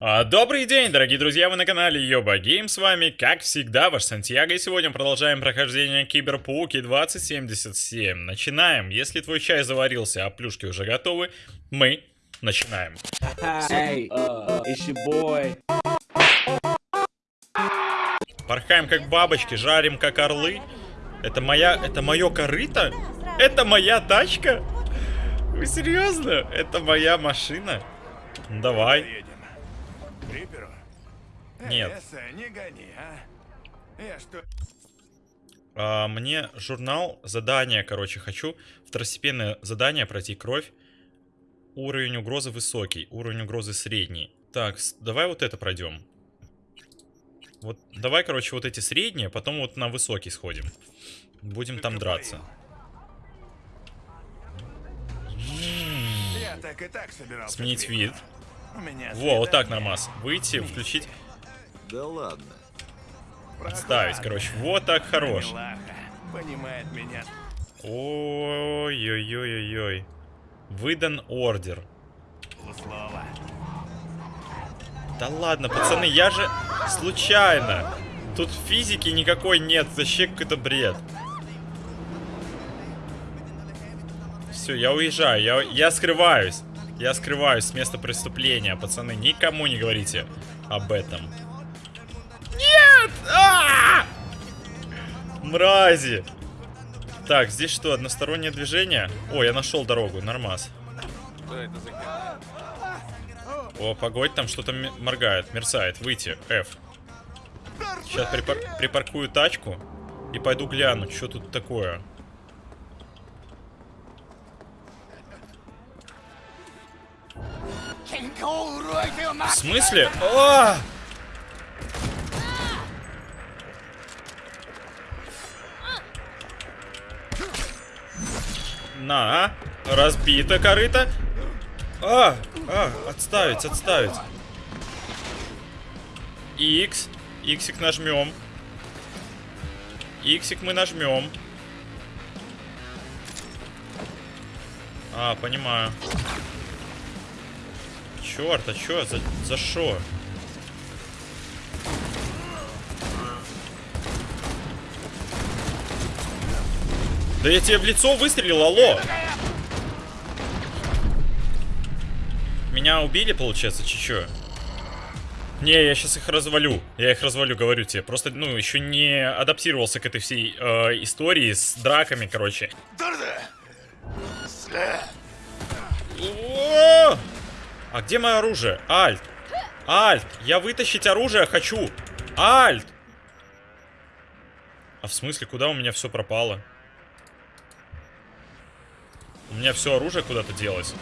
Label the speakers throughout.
Speaker 1: А, Добрый день, дорогие друзья, вы на канале Йоба Гейм, с вами, как всегда, ваш Сантьяго, и сегодня продолжаем прохождение Киберпауки 2077. Начинаем, если твой чай заварился, а плюшки уже готовы, мы начинаем.
Speaker 2: Hey, uh, it's your boy.
Speaker 1: Порхаем как бабочки, жарим как орлы. Это моя, это мое корыто? Это моя тачка? Вы серьезно? Это моя машина? Давай.
Speaker 3: Риперу?
Speaker 1: Нет.
Speaker 3: Э, Эссе, не гони, а? Я что...
Speaker 1: А, мне журнал, задание, короче, хочу второстепенное задание пройти кровь. Уровень угрозы высокий, уровень угрозы средний. Так, давай вот это пройдем. Вот, давай, короче, вот эти средние, потом вот на высокий сходим. Будем там драться.
Speaker 3: Я так и так собирался.
Speaker 1: Сменить вид. Во, вот так нормас. Выйти, включить,
Speaker 4: Да ладно.
Speaker 1: ставить, короче. Вот так хорош.
Speaker 3: Понимает меня.
Speaker 1: Ой-ой-ой-ой-ой. Выдан ордер. Да ладно, пацаны, я же случайно. Тут физики никакой нет, вообще какой-то бред. Все, я уезжаю, я, я скрываюсь. Я скрываюсь с места преступления, пацаны. Никому не говорите об этом. Нет! А! Мрази! Так, здесь что, одностороннее движение? О, я нашел дорогу, нормас. О, погодь, там что-то моргает, мерцает. Выйти, F. Сейчас припар- припаркую тачку и пойду гляну, что тут такое. В смысле? А! На, разбито корыто. А, а, отставить, отставить. X, Иксик нажмем. Иксик мы нажмем. А, понимаю. Черт, а чё? За, за шо? Да я тебе в лицо выстрелил, алло! Меня убили, получается, чё? Не, я сейчас их развалю. Я их развалю, говорю тебе. Просто, ну, еще не адаптировался к этой всей э, истории с драками, короче. О! А где мое оружие? Альт! Альт! Я вытащить оружие хочу! Альт! А в смысле, куда у меня все пропало? У меня все оружие куда-то делось.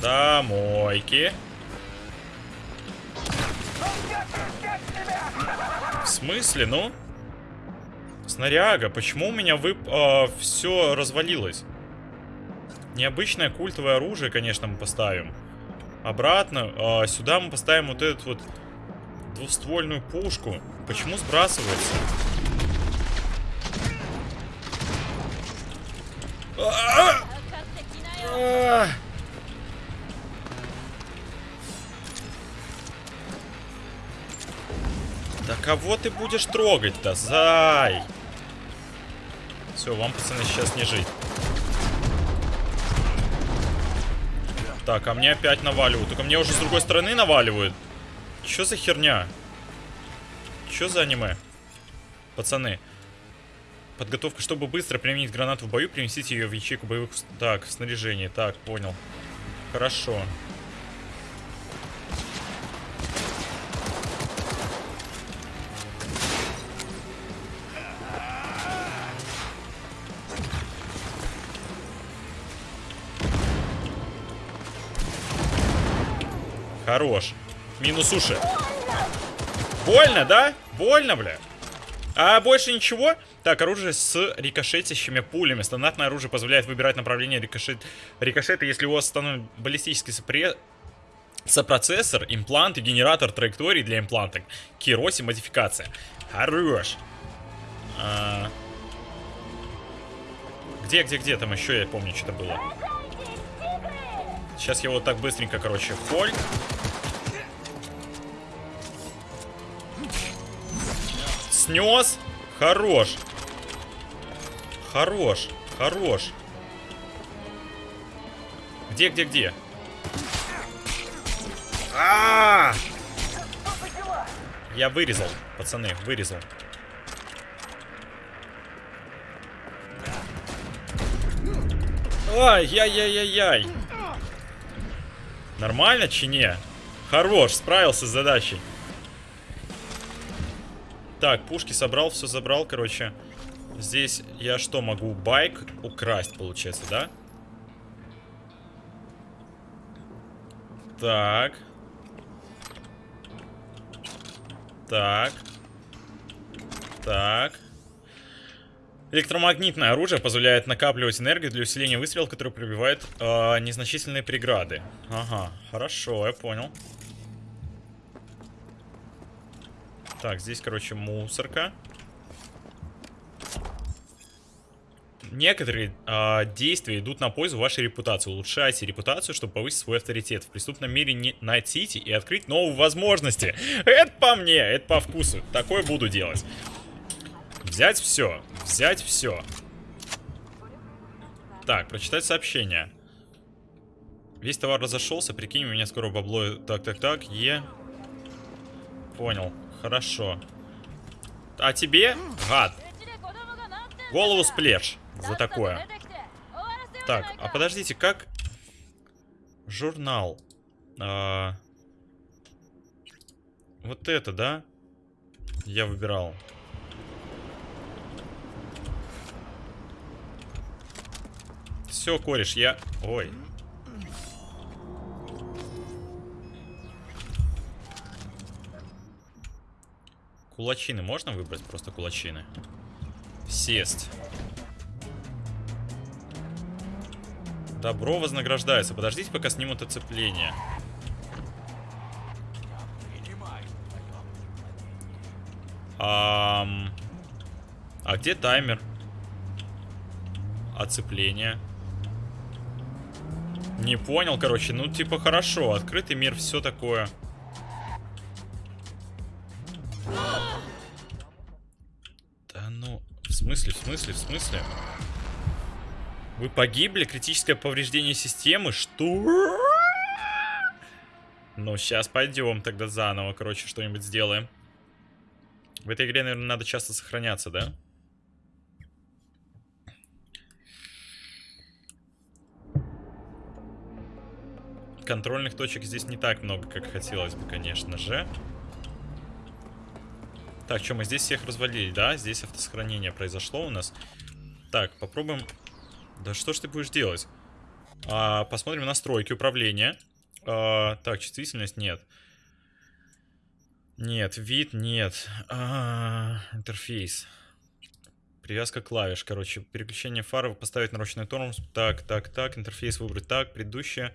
Speaker 1: Домойки. В смысле, ну? Снаряга, почему у меня вы все развалилось? Необычное культовое оружие, конечно, мы поставим. Обратно, а, сюда мы поставим вот эту вот двуствольную пушку. Почему сбрасывается? А! А! Да кого ты будешь трогать-то, зай? Все, вам, пацаны, сейчас не жить. Так, а мне опять наваливают. Только мне уже с другой стороны наваливают. Что за херня? Что за аниме? Пацаны. Подготовка, чтобы быстро применить гранату в бою, принесите ее в ячейку боевых... Так, снаряжение. Так, понял. Хорошо. Хорош. Минус уши. Больно, да? Больно, бля. А больше ничего? Так, оружие с рикошетящими пулями. Стандартное оружие позволяет выбирать направление рикошет... рикошета, если у вас установлен баллистический сопре... сопроцессор, имплант и генератор траектории для импланта. Кироси модификация. Хорош. А, Где, где, где? Там еще, я помню, что-то было. Сейчас я вот так быстренько, короче, фоль. Снес. Хорош. Хорош. Хорош. Где, где, где? А, -а, а Я вырезал, пацаны, вырезал. Ай-яй-яй-яй-яй. Нормально, чи? Хорош, справился с задачей. Так, пушки собрал, все забрал, короче. Здесь я что могу? Байк украсть, получается, да? Так. Так. Так. Электромагнитное оружие позволяет накапливать энергию для усиления выстрела, который пробивает э, незначительные преграды. Ага, хорошо, я понял. Так, здесь, короче, мусорка. Некоторые э, действия идут на пользу вашей репутации. Улучшайте репутацию, чтобы повысить свой авторитет. В преступном мире не найтите и открыть новые возможности. Это по мне, это по вкусу. Такое буду делать. Взять все. Взять все. Так, прочитать сообщение. Весь товар разошелся, прикинь, у меня скоро бабло... Так, так, так, Е. Понял, хорошо. А тебе, гад, голову сплешь за такое. Так, а подождите, как... Журнал. А... Вот это, да? Я выбирал. Все, кореш, я... Ой. Кулачины можно выбрать? Просто кулачины. Сесть. Добро вознаграждается. Подождите, пока снимут оцепление. А где таймер? Оцепление. Не понял, короче. Ну, типа, хорошо. Открытый мир, все такое. Да ну, в смысле, в смысле, в смысле? Вы погибли? Критическое повреждение системы? Что? Ну, сейчас пойдем тогда заново, короче, что-нибудь сделаем. В этой игре, наверное, надо часто сохраняться, да? Контрольных точек здесь не так много, как хотелось бы, конечно же. Так, что, мы здесь всех развалили, да? Здесь автосохранение произошло у нас. Так, попробуем... Да что ж ты будешь делать? А, посмотрим настройки управления. А, так, чувствительность нет. Нет, вид нет. А, интерфейс. Привязка клавиш, короче. Переключение фары поставить на ручной тормоз. Так, так, так. Интерфейс выбрать так. Предыдущее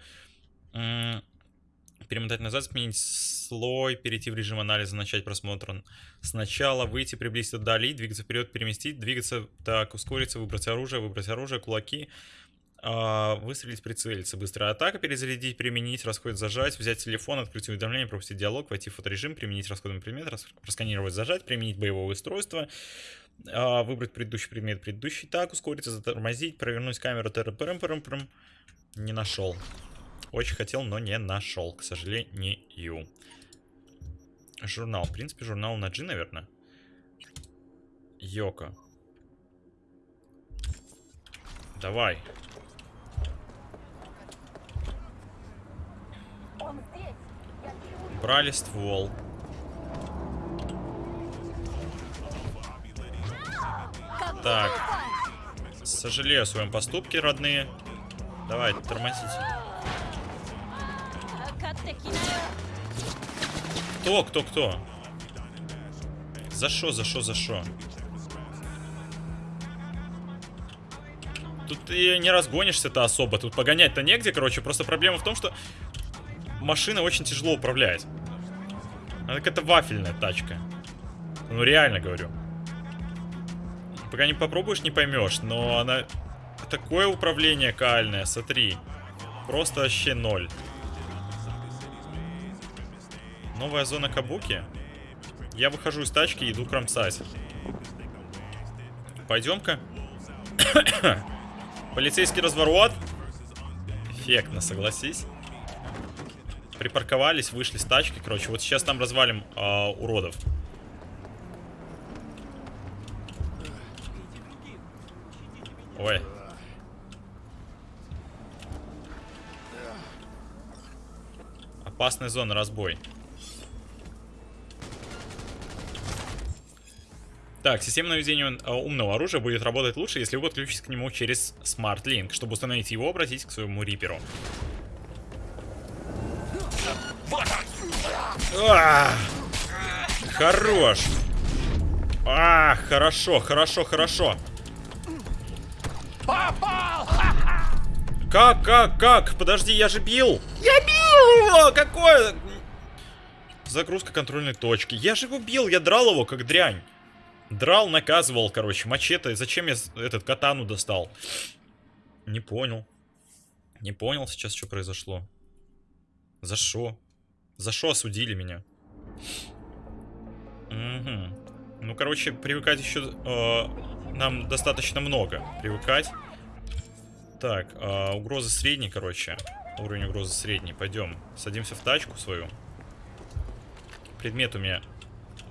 Speaker 1: перемотать назад, сменить слой, перейти в режим анализа, начать просмотр. Сначала, выйти, приблизить, отдалить, двигаться вперед, переместить, двигаться, так, ускориться, выбрать оружие, выбрать оружие, кулаки, э, выстрелить, прицелиться, быстрая атака, перезарядить, применить, расход, зажать, взять телефон, открыть уведомление, пропустить диалог, войти в фоторежим, применить расходный предмет, просканировать, зажать, применить боевое устройство, э, выбрать предыдущий предмет, предыдущий, так, ускориться, затормозить, провернуть камеру, ТРПРМ, не нашел. Очень хотел, но не нашел, к сожалению. Журнал. В принципе, журнал на G, наверное. Йока. Давай. Брали ствол. Так. Сожалею о своем поступке, родные. Давай, тормозите. Кто, кто, кто? За что, за что, за что? Тут ты не разгонишься-то особо. Тут погонять-то негде, короче. Просто проблема в том, что машина очень тяжело управлять. Она какая-то вафельная тачка. Ну, реально говорю. Пока не попробуешь, не поймешь. Но она... Такое управление кальное, смотри. Просто вообще ноль. Новая зона Кабуки. Я выхожу из тачки и иду кромсать. Пойдем-ка. Полицейский разворот. Эффектно, согласись. Припарковались, вышли с тачки, короче. Вот сейчас там развалим э, уродов. Ой. Опасная зона, разбой. Так, система наведения э, умного оружия будет работать лучше, если вы подключитесь к нему через Smart Link. Чтобы установить его, обратитесь к своему риперу. Хорош! А, хорошо, хорошо, хорошо. Как, как, как? Подожди, я же бил! Я бил его! Какое? Загрузка контрольной точки. Я же его бил, я драл его, как дрянь. Драл, наказывал, короче, мачете. Зачем я этот катану достал? Не понял. Не понял сейчас, что произошло. За что? За что осудили меня? Угу. Ну, короче, привыкать еще э, нам достаточно много. Привыкать. Так, э, угроза средней, короче. Уровень угрозы средний. Пойдем. Садимся в тачку свою. Предмет у меня...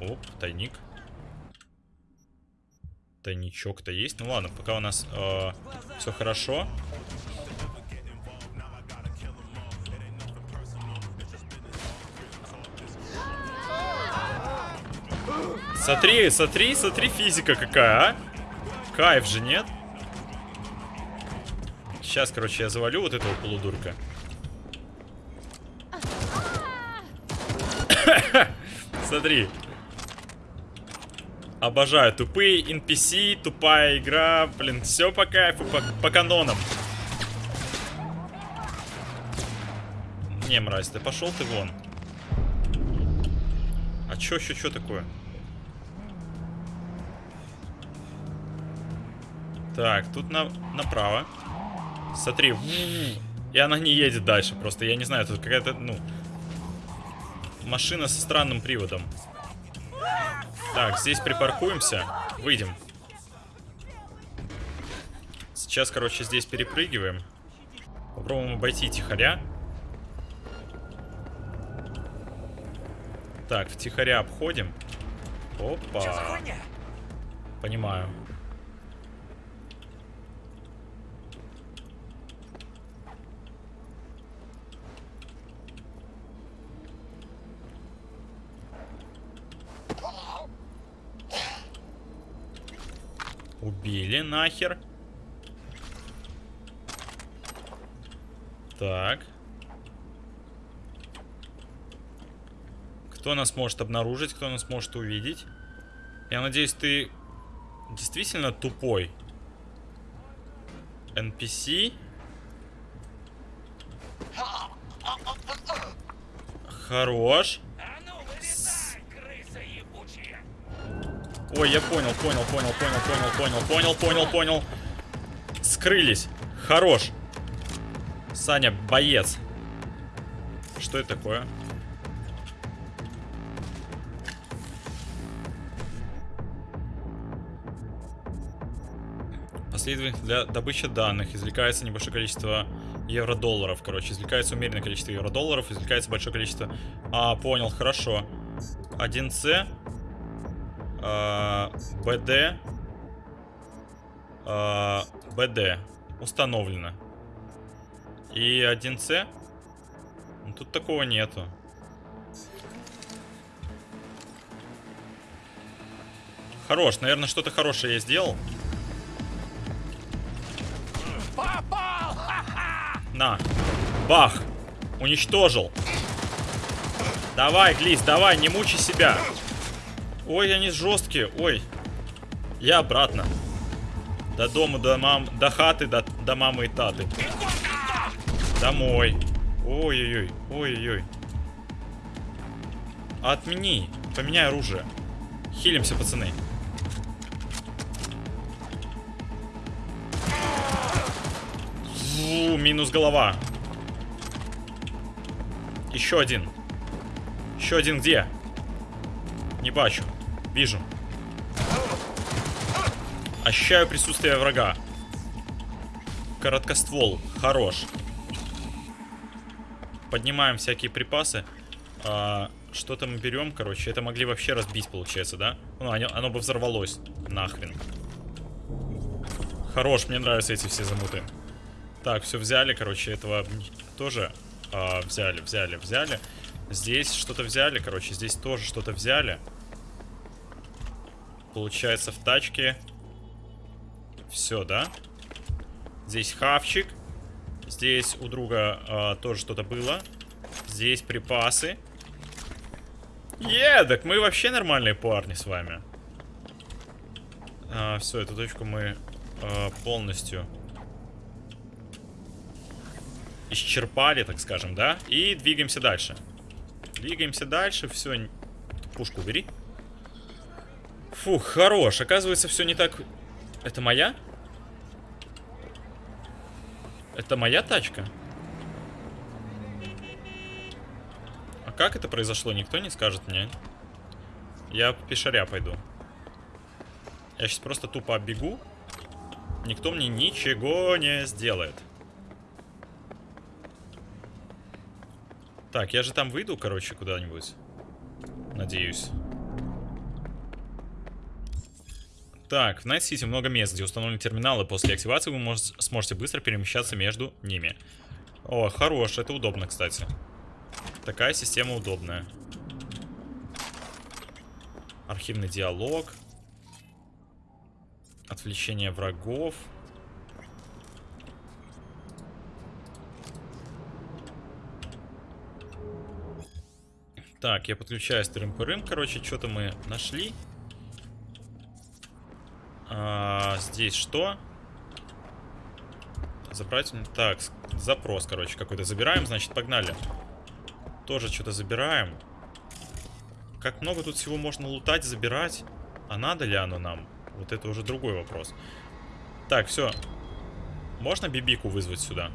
Speaker 1: Оп, тайник. Тайничок-то есть. Ну ладно, пока у нас э, все хорошо. Смотри, смотри, смотри, физика какая, а? Кайф же, нет? Сейчас, короче, я завалю вот этого полудурка. Смотри. Обожаю. Тупые NPC, тупая игра. Блин, все по кайфу, по, по канонам. Не, мразь, ты пошел ты вон. А чё, чё, чё такое? Так, тут на, направо. Смотри. И она не едет дальше просто. Я не знаю, тут какая-то, ну... Машина со странным приводом. Так, здесь припаркуемся. Выйдем. Сейчас, короче, здесь перепрыгиваем. Попробуем обойти тихоря. Так, втихаря обходим. Опа. Понимаю. Убили нахер. Так. Кто нас может обнаружить, кто нас может увидеть? Я надеюсь, ты действительно тупой. NPC. Хорош. Ой, я понял, понял, понял, понял, понял, понял, понял, понял, понял. Скрылись. Хорош. Саня, боец. Что это такое? Последовательно для добычи данных извлекается небольшое количество евро-долларов. Короче, извлекается умеренное количество евро-долларов, извлекается большое количество... А, понял, хорошо. 1С. БД. БД. Установлено. И 1С. Ну, тут такого нету. Хорош, наверное, что-то хорошее я сделал.
Speaker 3: Попал!
Speaker 1: На. Бах. Уничтожил. Давай, Глис, давай, не мучай себя. Ой, они жесткие. Ой. Я обратно. До дома, до мам, до хаты, до, до мамы и таты. Домой. Ой-ой-ой. Ой-ой-ой. Отмени. Поменяй оружие. Хилимся, пацаны. Фу, минус голова. Еще один. Еще один где? Не бачу. Вижу. Ощущаю присутствие врага. Короткоствол. Хорош. Поднимаем всякие припасы. А, Что-то мы берем, короче. Это могли вообще разбить, получается, да? Ну, оно, оно бы взорвалось. Нахрен. Хорош, мне нравятся эти все замуты. Так, все взяли, короче, этого тоже а, взяли, взяли, взяли. Здесь что-то взяли, короче, здесь тоже что-то взяли. Получается, в тачке все, да? Здесь хавчик. Здесь у друга а, тоже что-то было. Здесь припасы. Е, мы вообще нормальные парни с вами. А, все, эту точку мы а, полностью исчерпали, так скажем, да? И двигаемся дальше. Двигаемся дальше, все. Пушку убери. Фух, хорош. Оказывается, все не так... Это моя? Это моя тачка? А как это произошло, никто не скажет мне. Я пешаря пойду. Я сейчас просто тупо оббегу. Никто мне ничего не сделает. Так, я же там выйду, короче, куда-нибудь. Надеюсь. Так, в Night City много мест, где установлены терминалы. После активации вы мож сможете быстро перемещаться между ними. О, хорош, это удобно, кстати. Такая система удобная. Архивный диалог. Отвлечение врагов. Так, я подключаюсь тырым-пырым. Короче, что-то мы нашли. А, здесь что? Забрать... Так, запрос, короче, какой-то забираем. Значит, погнали. Тоже что-то забираем. Как много тут всего можно лутать, забирать? А надо ли оно нам? Вот это уже другой вопрос. Так, все. Можно бибику вызвать сюда?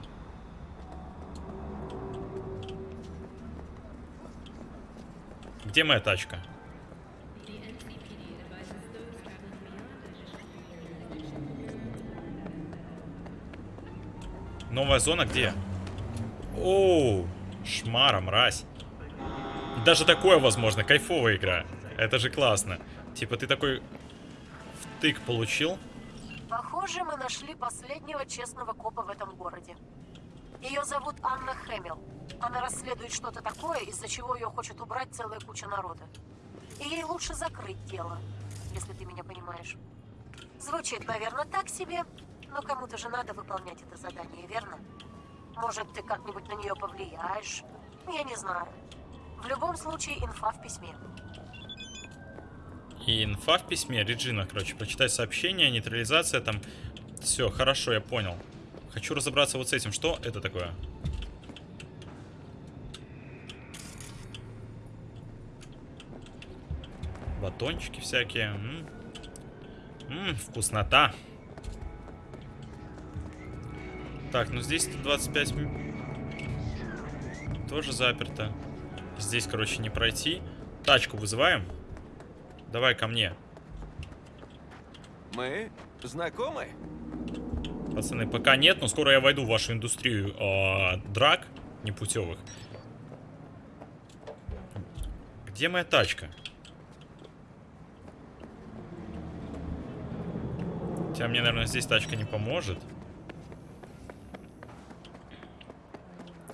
Speaker 1: Где моя тачка? Новая зона где? Оу, шмара, мразь. Даже такое возможно, кайфовая игра. Это же классно. Типа ты такой втык получил.
Speaker 4: Похоже, мы нашли последнего честного копа в этом городе. Ее зовут Анна Хэмилл. Она расследует что-то такое, из-за чего ее хочет убрать целая куча народа. И ей лучше закрыть дело, если ты меня понимаешь. Звучит, наверное, так себе, но кому-то же надо выполнять это задание, верно? Может, ты как-нибудь на нее повлияешь? Я не знаю. В любом случае, инфа в письме.
Speaker 1: И инфа в письме. Реджина, короче, прочитать сообщение, нейтрализация там. Все, хорошо, я понял. Хочу разобраться вот с этим. Что это такое? Батончики всякие. М -м -м, вкуснота. Так, ну здесь 25 тоже заперто. Здесь, короче, не пройти. Тачку вызываем. Давай ко мне.
Speaker 3: Мы знакомы?
Speaker 1: Пацаны, пока нет, но скоро я войду в вашу индустрию э, драк непутевых. Где моя тачка? Хотя мне, наверное, здесь тачка не поможет.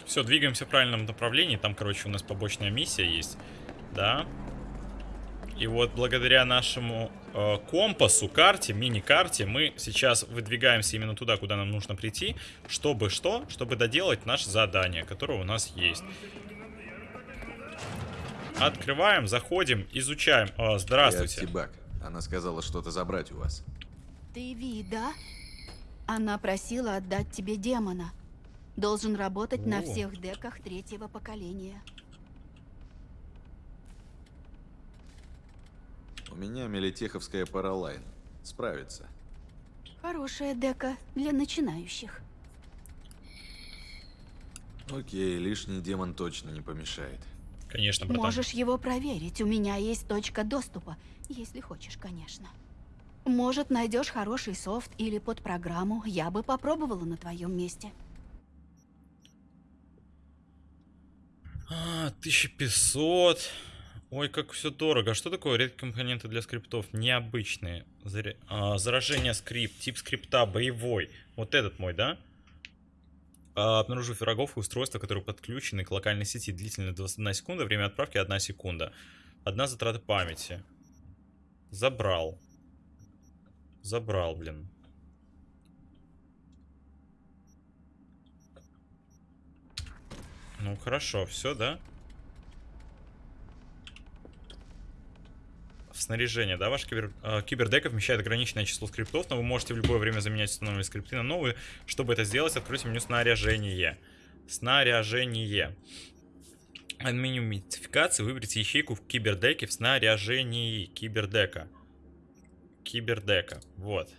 Speaker 1: Все, двигаемся в правильном направлении. Там, короче, у нас побочная миссия есть. Да. И вот благодаря нашему э, компасу, карте, мини-карте, мы сейчас выдвигаемся именно туда, куда нам нужно прийти. Чтобы что? Чтобы доделать наше задание, которое у нас есть. Открываем, заходим, изучаем. О, здравствуйте.
Speaker 5: Я Тибак. Она сказала что-то забрать у вас.
Speaker 6: Ты Ви, да? Она просила отдать тебе демона. Должен работать на
Speaker 1: О.
Speaker 6: всех деках третьего поколения.
Speaker 5: У меня мелитеховская паралайн. Справится.
Speaker 6: Хорошая дека для начинающих.
Speaker 5: Окей, лишний демон точно не помешает.
Speaker 1: Конечно, братан.
Speaker 6: Можешь его проверить. У меня есть точка доступа. Если хочешь, конечно. Может, найдешь хороший софт или под программу. Я бы попробовала на твоем месте.
Speaker 1: А, 1500. Ой, как все дорого. А что такое редкие компоненты для скриптов? Необычные. Заря- а, заражение скрипт. Тип скрипта боевой. Вот этот мой, да? А, обнаружив врагов и устройства, которые подключены к локальной сети. Длительность 21 секунда. Время отправки 1 секунда. Одна затрата памяти. Забрал. Забрал, блин. Ну хорошо, все, да? Снаряжение, да, ваш кибер, э, кибердека вмещает ограниченное число скриптов, но вы можете в любое время заменять установленные скрипты на новые. Чтобы это сделать, откройте меню снаряжение. Снаряжение. От меню модификации выберите ячейку в кибердеке в снаряжении кибердека. Кибердека, вот.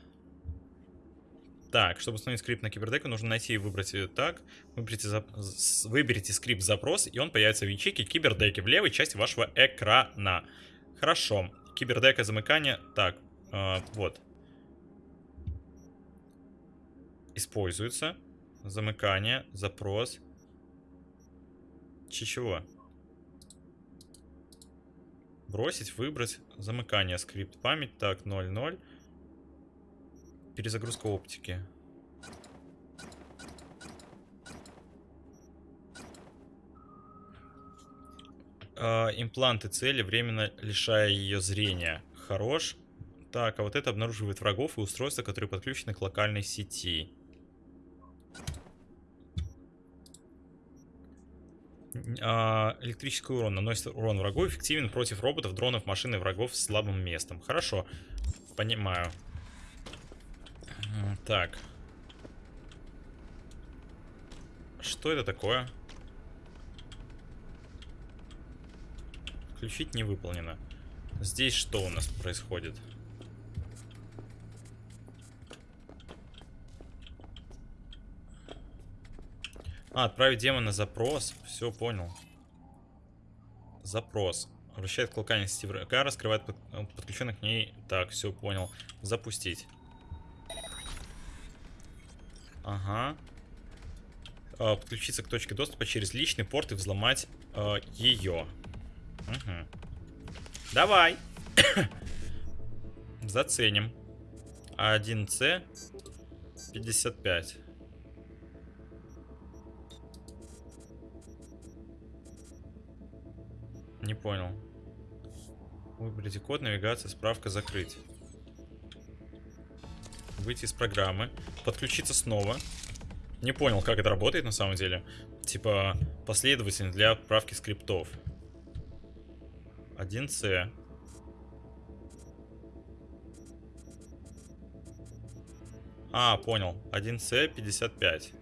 Speaker 1: Так, чтобы установить скрипт на кибердеку, нужно найти и выбрать так. Выберите, с- выберите скрипт запрос, и он появится в ячейке кибердеки в левой части вашего экрана. Хорошо. Кибердека замыкания. Так, э, вот. Используется. Замыкание, запрос. Чего? Бросить, выбрать. Замыкание, скрипт, память. Так, 0.0. Перезагрузка оптики. А, импланты цели, временно лишая ее зрения. Хорош. Так, а вот это обнаруживает врагов и устройства, которые подключены к локальной сети. А, электрический урон наносит урон врагу, эффективен против роботов, дронов, машин и врагов с слабым местом. Хорошо, понимаю. Так. Что это такое? Включить не выполнено. Здесь что у нас происходит? А, отправить демона запрос. Все, понял. Запрос. Обращает к локальной сети врага, раскрывает под- подключенных к ней. Так, все, понял. Запустить. Ага. А, подключиться к точке доступа через личный порт и взломать ее. Угу. Давай. Заценим. 1C 55. Не понял. Выберите код, навигация, справка, закрыть. Выйти из программы. Подключиться снова. Не понял, как это работает на самом деле. Типа, последовательно для отправки скриптов. 1C. А, понял. 1C 55.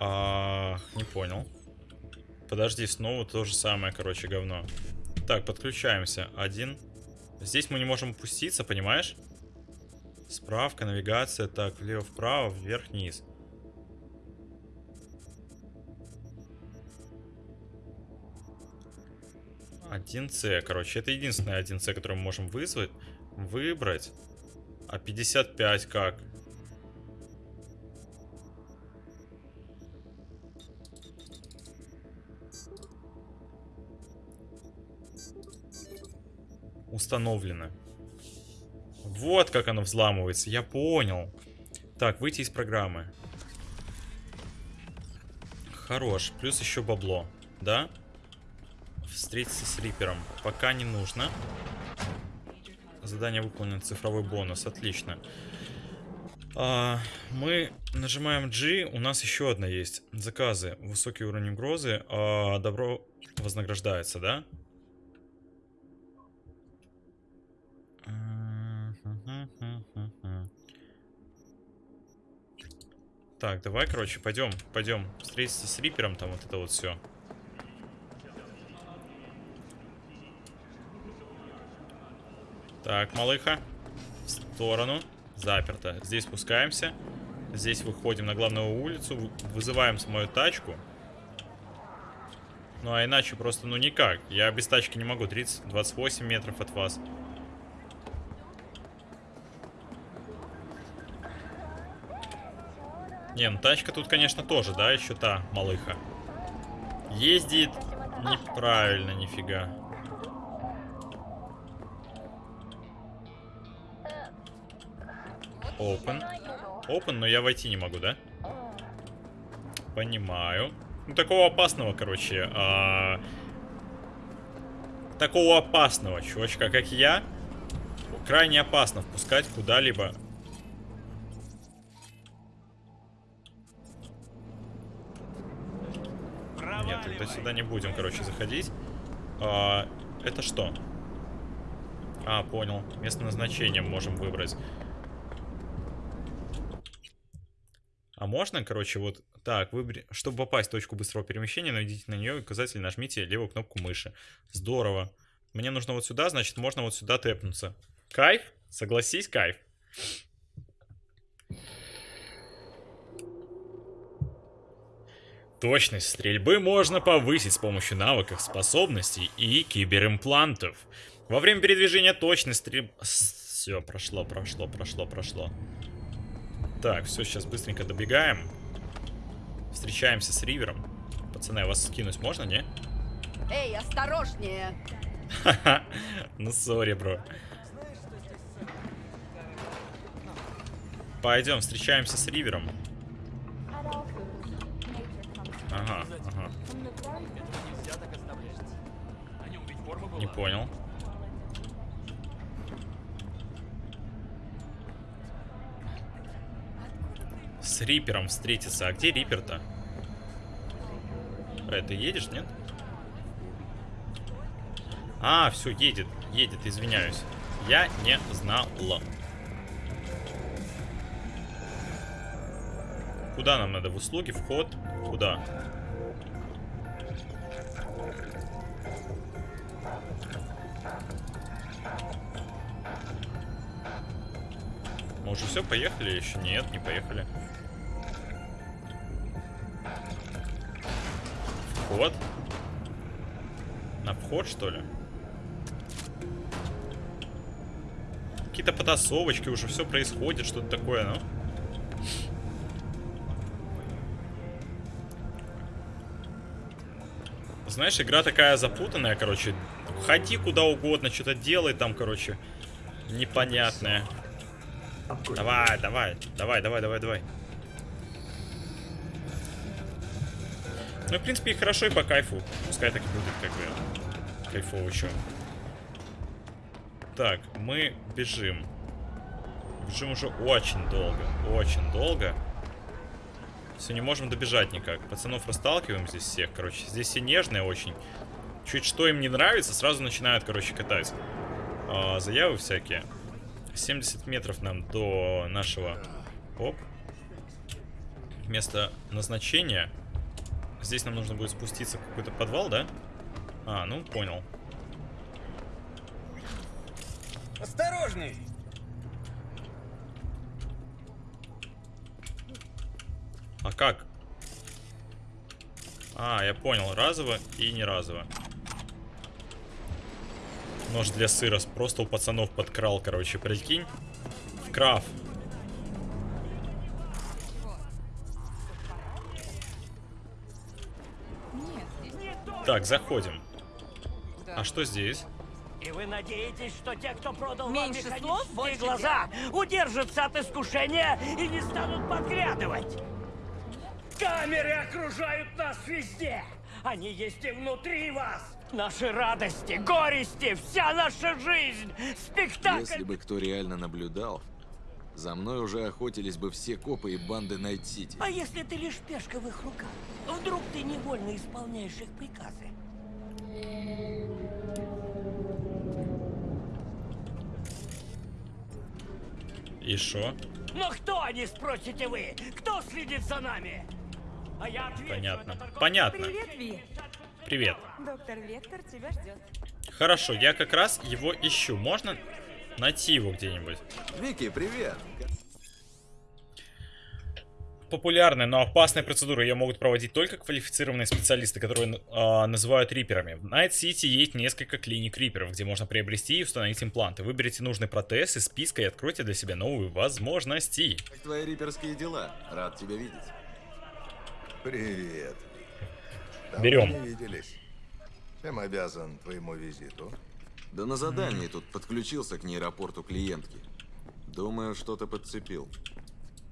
Speaker 1: А, не понял. Подожди, снова то же самое, короче, говно. Так, подключаемся. Один. Здесь мы не можем опуститься, понимаешь? Справка, навигация. Так, влево-вправо, вверх-вниз. Один С, короче, это единственный один С, который мы можем вызвать, выбрать. А 55 как? Установлено. Вот как оно взламывается, я понял. Так, выйти из программы. Хорош, плюс еще бабло, да? Встретиться с Рипером. Пока не нужно. Задание выполнено, цифровой бонус, отлично. А, мы нажимаем G, у нас еще одна есть. Заказы, высокий уровень угрозы, а, добро вознаграждается, да? Так, давай, короче, пойдем, пойдем встретиться с Рипером, там вот это вот все. Так, малыха. В сторону. Заперто. Здесь спускаемся. Здесь выходим на главную улицу. вы- Вызываем мою тачку. Ну, а иначе просто, ну, никак. Я без тачки не могу. 30, 28 метров от вас. Не, ну тачка тут, конечно, тоже, да, еще та малыха. Ездит неправильно, нифига. Open. Open, но я войти не могу, да? Понимаю. Ну, такого опасного, короче. а, Такого опасного чувачка, как я, крайне опасно впускать куда-либо. Нет, тогда сюда не будем, короче, заходить. А, это что? А, понял. Место назначения можем выбрать. А можно, короче, вот так, выбери... Чтобы попасть в точку быстрого перемещения, наведите на нее указатель, нажмите левую кнопку мыши. Здорово. Мне нужно вот сюда, значит, можно вот сюда тэпнуться. Кайф? Согласись, кайф. Точность стрельбы можно повысить с помощью навыков, способностей и киберимплантов. Во время передвижения точность стрельбы... Все, прошло, прошло, прошло, прошло. Так, все, сейчас быстренько добегаем. Встречаемся с Ривером. Пацаны, а вас скинуть можно, не?
Speaker 6: Эй, осторожнее!
Speaker 1: Ха-ха. Ну, сори, бро. Пойдем, встречаемся с Ривером. Не понял. С Рипером встретиться. А где Рипер-то? Э, ты едешь, нет? А, все, едет, едет, извиняюсь. Я не знала. Куда нам надо? В услуги, вход? Куда? Мы уже все, поехали? Еще нет, не поехали. Вход? На вход, что ли? Какие-то потасовочки, уже все происходит, что-то такое, ну. Знаешь, игра такая запутанная, короче. Ходи куда угодно, что-то делай там, короче. Непонятное. Давай, давай, давай, давай, давай, давай. Ну, в принципе, и хорошо, и по кайфу. Пускай так и будет, как бы. Кайфово еще. Так, мы бежим. Бежим уже очень долго. Очень долго. Все, не можем добежать никак. Пацанов расталкиваем здесь всех, короче. Здесь все нежные очень. Чуть что им не нравится, сразу начинают, короче, катать. А, заявы всякие. 70 метров нам до нашего... Оп. Место назначения. Здесь нам нужно будет спуститься в какой-то подвал, да? А, ну, понял.
Speaker 3: Осторожней!
Speaker 1: А как? А, я понял. Разово и не разово. Нож для сыра просто у пацанов подкрал, короче, прикинь. Краф. Так, заходим. А что здесь?
Speaker 7: И вы надеетесь, что те, кто продал
Speaker 8: Меньше
Speaker 7: вам
Speaker 8: слов, больше
Speaker 7: глаза, удержатся от искушения и не станут подглядывать? Камеры окружают нас везде! Они есть и внутри вас! Наши радости, горести, вся наша жизнь! Спектакль!
Speaker 5: Если бы кто реально наблюдал, за мной уже охотились бы все копы и банды Найт-Сити.
Speaker 7: А если ты лишь пешка в их руках? Вдруг ты невольно исполняешь их приказы?
Speaker 1: И шо?
Speaker 7: Но кто они, спросите вы? Кто следит за нами? А я отвечу,
Speaker 1: Понятно. Понятно.
Speaker 8: Привет, Ви.
Speaker 1: Привет.
Speaker 8: Доктор Вектор тебя ждет.
Speaker 1: Хорошо, я как раз его ищу. Можно? Найти его где-нибудь.
Speaker 5: Вики, привет!
Speaker 1: Популярная, но опасная процедура. Ее могут проводить только квалифицированные специалисты, которые э, называют риперами. В Найт-Сити есть несколько клиник риперов, где можно приобрести и установить импланты. Выберите нужный протез из списка и откройте для себя новые возможности.
Speaker 5: Как твои риперские дела? Рад тебя видеть.
Speaker 8: Привет. Давно
Speaker 1: Берем.
Speaker 8: не виделись. Чем обязан твоему визиту?
Speaker 5: Да на задании тут подключился к нейропорту клиентки. Думаю, что-то подцепил.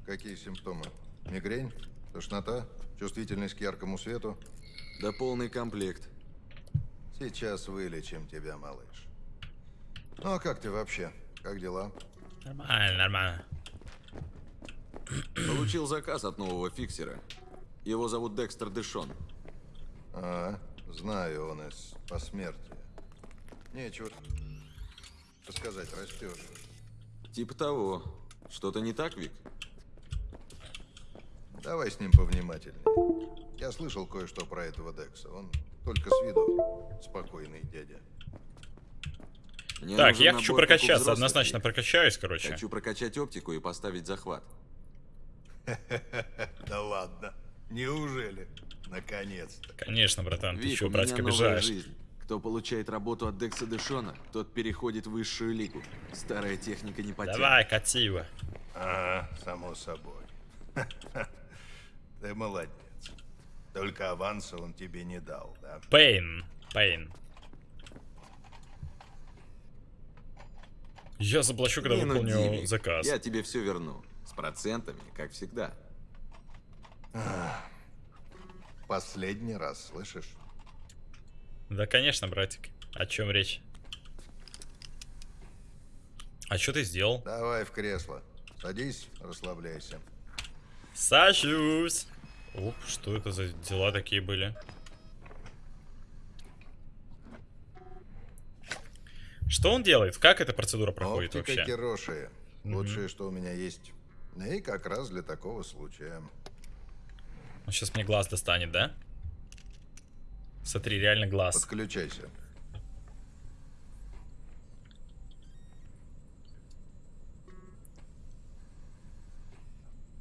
Speaker 8: Какие симптомы? Мигрень? Тошнота? Чувствительность к яркому свету?
Speaker 5: Да полный комплект.
Speaker 8: Сейчас вылечим тебя, малыш. Ну а как ты вообще? Как дела?
Speaker 1: Нормально, нормально.
Speaker 5: Получил заказ от нового фиксера. Его зовут Декстер Дэшон.
Speaker 8: А, знаю, он из посмертия. Нечего сказать, растешь.
Speaker 5: Типа того. Что-то не так, Вик?
Speaker 8: Давай с ним повнимательнее. Я слышал кое-что про этого Декса. Он только с виду спокойный дядя.
Speaker 5: Мне
Speaker 1: Так, я хочу прокачаться, однозначно прокачаюсь, короче.
Speaker 5: Хочу прокачать оптику и поставить захват.
Speaker 8: Да ладно. Неужели? Наконец-то.
Speaker 1: Конечно, братан, ты
Speaker 5: Вик,
Speaker 1: чего,
Speaker 5: у
Speaker 1: братик, обижаешь?
Speaker 5: жизнь. Кто получает работу от Декса Дэшона, тот переходит в высшую лигу. Старая техника не потянет.
Speaker 1: Давай, кати его.
Speaker 8: Ага, само собой. Ты молодец. Только аванса он тебе не дал, да?
Speaker 1: Пейн. Пейн. Я заплачу, когда
Speaker 5: Не
Speaker 1: выполню заказ.
Speaker 5: Я тебе все верну. С процентами, как всегда.
Speaker 8: Последний раз, слышишь?
Speaker 1: Да, конечно, братик. О чем речь? А что ты сделал?
Speaker 8: Давай в кресло. Садись, расслабляйся.
Speaker 1: Сажусь. Оп, что это за дела такие были? Что он делает? Как эта процедура проходит
Speaker 8: Оптика
Speaker 1: вообще?
Speaker 8: Кироши. Лучшее, что у меня есть. И как раз для такого случая.
Speaker 1: Он сейчас мне глаз достанет, да? Смотри, реально глаз.
Speaker 8: Подключайся.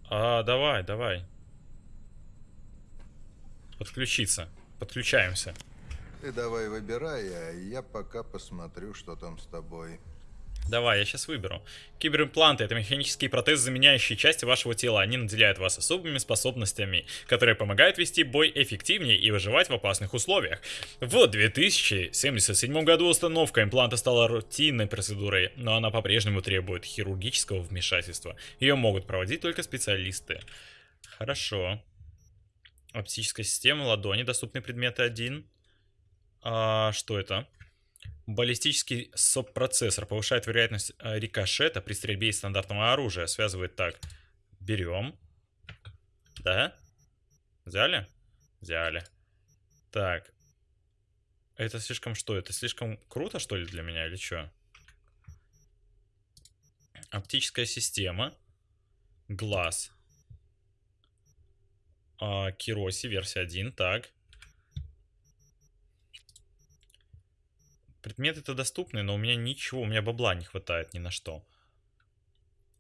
Speaker 1: А, давай, давай. Подключиться. Подключаемся.
Speaker 8: Ты давай выбирай, а я пока посмотрю, что там с тобой.
Speaker 1: Давай, я сейчас выберу. Киберимпланты — это механические протезы, заменяющие части вашего тела. Они наделяют вас особыми способностями, которые помогают вести бой эффективнее и выживать в опасных условиях. В 2077 году установка импланта стала рутинной процедурой, но она по-прежнему требует хирургического вмешательства. Ее могут проводить только специалисты. Хорошо. Оптическая система, ладони, доступные предметы 1. А, что это? Баллистический сопроцессор повышает вероятность э, рикошета при стрельбе из стандартного оружия. Связывает так. Берем. Да? Взяли? Взяли. Так. Это слишком что? Это слишком круто, что ли, для меня, или что? Оптическая система. Глаз. А, Кироси, версия 1. Так. Предметы-то доступны, но у меня ничего, у меня бабла не хватает ни на что.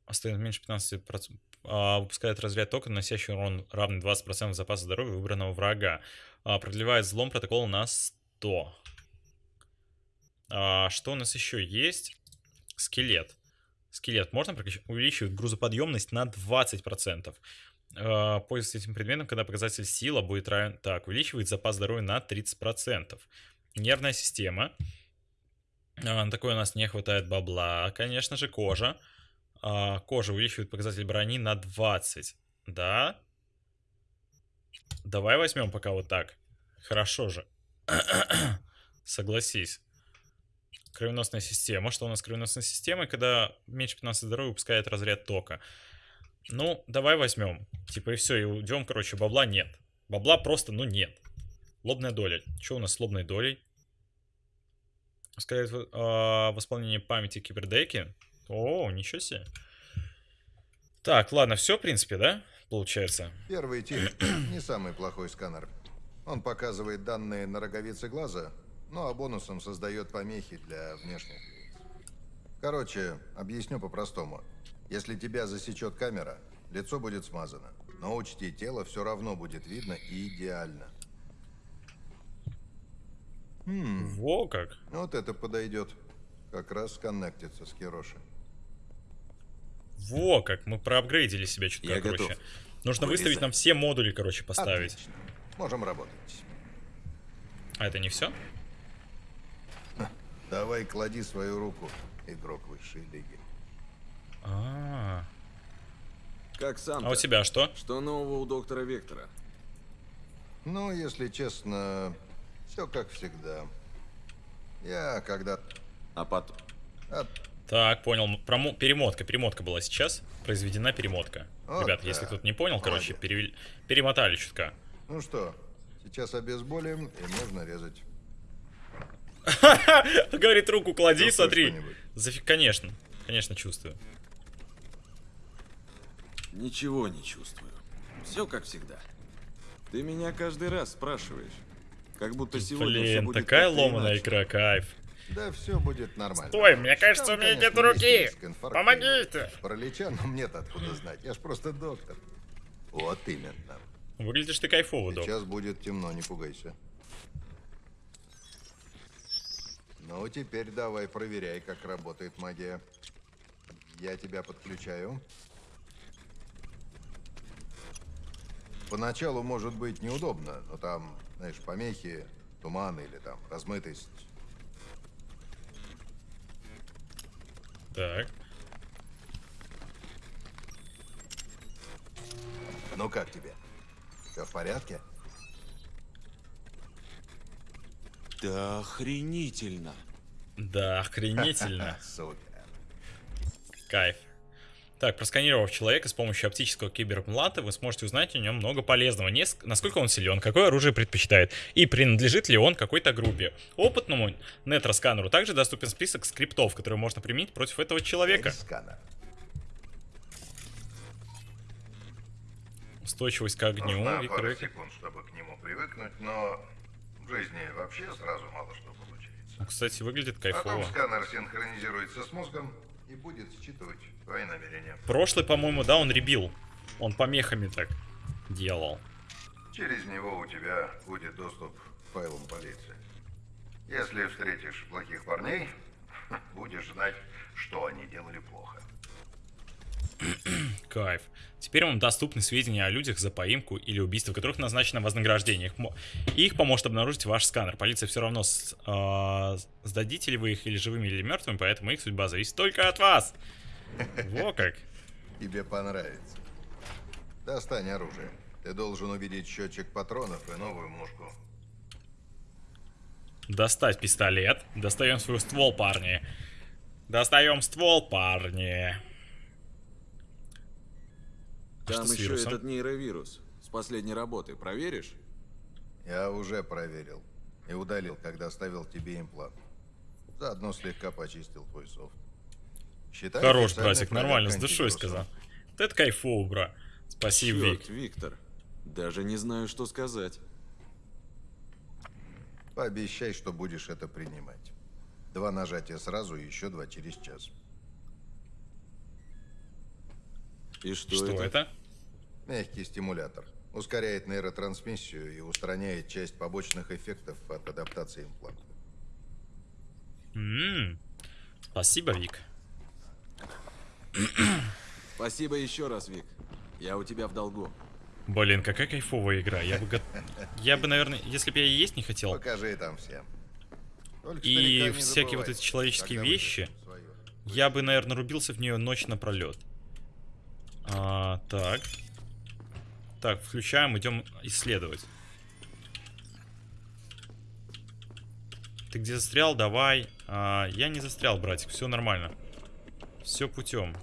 Speaker 1: Остается меньше 15%. А, выпускает разряд токен, наносящий урон равный 20% запаса здоровья выбранного врага. А, продлевает взлом протокола на 100. А, что у нас еще есть? Скелет. Скелет можно? Увеличивает грузоподъемность на 20%. А, пользуясь этим предметом, когда показатель сила будет равен... Так, увеличивает запас здоровья на 30%. Нервная система. На такой у нас не хватает бабла. Конечно же, кожа. А, кожа увеличивает показатель брони на 20. Да? Давай возьмем пока вот так. Хорошо же. Согласись. Кровеносная система. Что у нас с кровеносной системой? Когда меньше 15 здоровья выпускает разряд тока. Ну, давай возьмем. Типа и все, и уйдем, короче, бабла нет. Бабла просто, ну, нет. Лобная доля. Что у нас с лобной долей? Ускоряет э, восполнение памяти кибердеки. О, ничего себе. Так, ладно, все, в принципе, да? Получается.
Speaker 8: Первый тип не самый плохой сканер. Он показывает данные на роговице глаза, ну а бонусом создает помехи для внешних лиц. Короче, объясню по-простому. Если тебя засечет камера, лицо будет смазано. Но учти, тело все равно будет видно и идеально.
Speaker 1: Во как.
Speaker 8: Вот это подойдет. Как раз коннектится с Кироши.
Speaker 1: Во как. Мы проапгрейдили себя чуть
Speaker 5: Я
Speaker 1: короче.
Speaker 5: готов.
Speaker 1: Нужно
Speaker 5: Вылезай.
Speaker 1: выставить нам все модули, короче, поставить.
Speaker 8: Отлично. Можем работать.
Speaker 1: А это не все?
Speaker 8: Давай клади свою руку, игрок высшей лиги.
Speaker 1: А,
Speaker 5: Как сам
Speaker 1: а у тебя что?
Speaker 5: Что нового у доктора Вектора?
Speaker 8: Ну, если честно, все как всегда. Я когда...
Speaker 5: А потом...
Speaker 8: от-
Speaker 1: Так, понял. Промо- Перемотка, перемотка была сейчас. Произведена перемотка.
Speaker 8: Вот
Speaker 1: Ребят, если
Speaker 8: так.
Speaker 1: кто-то не понял, короче,
Speaker 8: Молодец.
Speaker 1: перевели- перемотали чутка.
Speaker 8: Ну что, сейчас обезболим и можно резать.
Speaker 1: Говорит, руку клади, смотри. Зафиг, конечно. Конечно, чувствую.
Speaker 5: Ничего не чувствую. Все как всегда. Ты меня каждый раз спрашиваешь. Как будто сегодня все
Speaker 1: Блин,
Speaker 5: будет
Speaker 1: такая ломаная
Speaker 5: иначе.
Speaker 1: игра, кайф.
Speaker 8: Да все будет нормально.
Speaker 1: Стой, мне кажется,
Speaker 8: Там,
Speaker 1: у меня нет руки. Помогите.
Speaker 8: Паралича, но мне-то откуда знать. Я ж просто доктор. Вот именно.
Speaker 1: Выглядишь ты кайфово, док.
Speaker 8: Сейчас будет темно, не пугайся. Ну, теперь давай проверяй, как работает магия. Я тебя подключаю. Поначалу может быть неудобно, но там, знаешь, помехи, туман или там размытость.
Speaker 1: Так.
Speaker 8: Ну как тебе? Все в порядке?
Speaker 5: Да охренительно.
Speaker 1: Да, охренительно.
Speaker 8: Супер.
Speaker 1: Кайф. Так, просканировав человека с помощью оптического киберплата, вы сможете узнать о нем много полезного. Неск- Насколько он силен, какое оружие предпочитает и принадлежит ли он какой-то группе. Опытному нетросканеру также доступен список скриптов, которые можно применить против этого человека. Устойчивость к огню.
Speaker 8: Нужна пара
Speaker 1: Вик-
Speaker 8: секунд, чтобы к нему привыкнуть, но в жизни вообще сразу мало что получается.
Speaker 1: Ну, Кстати, выглядит
Speaker 8: Потом
Speaker 1: кайфово.
Speaker 8: сканер синхронизируется с мозгом и будет считывать твои намерения.
Speaker 1: Прошлый, по-моему, да, он ребил. Он помехами так делал.
Speaker 8: Через него у тебя будет доступ к файлам полиции. Если встретишь плохих парней, будешь знать, что они делали плохо.
Speaker 1: Кайф. Теперь вам доступны сведения о людях за поимку или убийство, которых назначено вознаграждение. Их, их поможет обнаружить ваш сканер. Полиция все равно с- а, сдадите ли вы их или живыми, или мертвыми, поэтому их судьба зависит только от вас. Во как.
Speaker 8: Тебе понравится. Достань оружие. Ты должен увидеть счетчик патронов и новую мушку.
Speaker 1: Достать пистолет. Достаем свой ствол, парни. Достаем ствол, парни. А
Speaker 5: Там
Speaker 1: что с
Speaker 5: еще
Speaker 1: вирусом?
Speaker 5: этот нейровирус. С последней работы. Проверишь?
Speaker 8: Я уже проверил и удалил, когда ставил тебе имплант. Заодно слегка почистил твой софт. Считай
Speaker 1: Хорош, братик, нормально, с душой сказал. Вот это кайфово, бра. Спасибо, Вик.
Speaker 5: Черт, Виктор. Даже не знаю, что сказать.
Speaker 8: Пообещай, что будешь это принимать. Два нажатия сразу и еще два через час.
Speaker 5: И что,
Speaker 1: Что
Speaker 5: это?
Speaker 1: это?
Speaker 8: Мягкий стимулятор. Ускоряет нейротрансмиссию и устраняет часть побочных эффектов от адаптации импланта.
Speaker 1: М, Спасибо, Вик.
Speaker 5: Спасибо еще раз, Вик. Я у тебя в долгу.
Speaker 1: Блин, какая кайфовая игра. Я бы, я бы, наверное, если бы я и есть не хотел,
Speaker 8: Покажи там всем. Только
Speaker 1: И всякие вот
Speaker 8: забывай,
Speaker 1: эти человеческие вещи. я бы, наверное, рубился в нее ночь напролет. А, так. Так, включаем, идем исследовать. Ты где застрял? Давай. А, я не застрял, братик, все нормально. Все путем.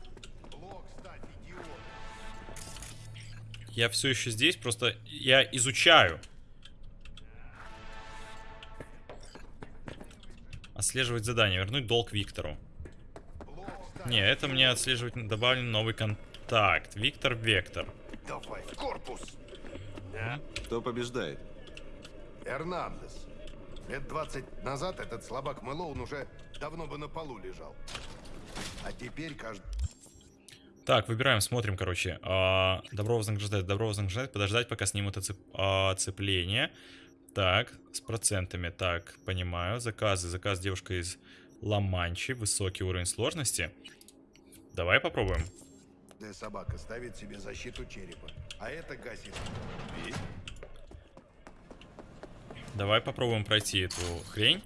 Speaker 1: Я все еще здесь, просто я изучаю. Отслеживать задание. Вернуть долг Виктору. Не, это мне отслеживать добавлен новый контакт. Виктор Вектор.
Speaker 8: Давай, в корпус!
Speaker 5: Кто побеждает?
Speaker 9: А теперь каждый...
Speaker 1: Так, выбираем, смотрим, короче. А, добро вознаграждать, добро вознаграждать, подождать, пока снимут оцеп... а, оцепление. Так, с процентами. Так, понимаю. Заказы. Заказ девушка из Ла-Манчи. Высокий уровень сложности. Давай попробуем.
Speaker 9: Каждая собака ставит себе защиту черепа, а это гасит. Ведь
Speaker 1: Давай попробуем пройти эту хрень.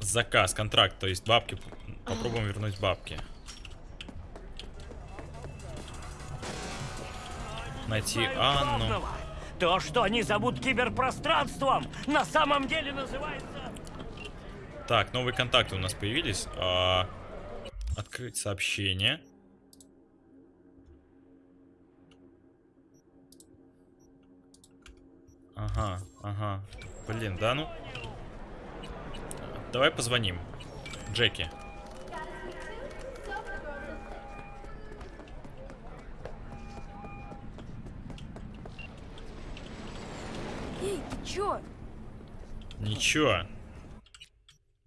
Speaker 1: Заказ, контракт, то есть бабки. Попробуем вернуть бабки. Найти Анну.
Speaker 7: То, что они зовут киберпространством, на самом деле называется...
Speaker 1: Так, новые контакты у нас появились. А, открыть сообщение. Ага, ага. Блин, да ну. Давай позвоним. Джеки.
Speaker 10: Эй, ты чё?
Speaker 1: Ничего.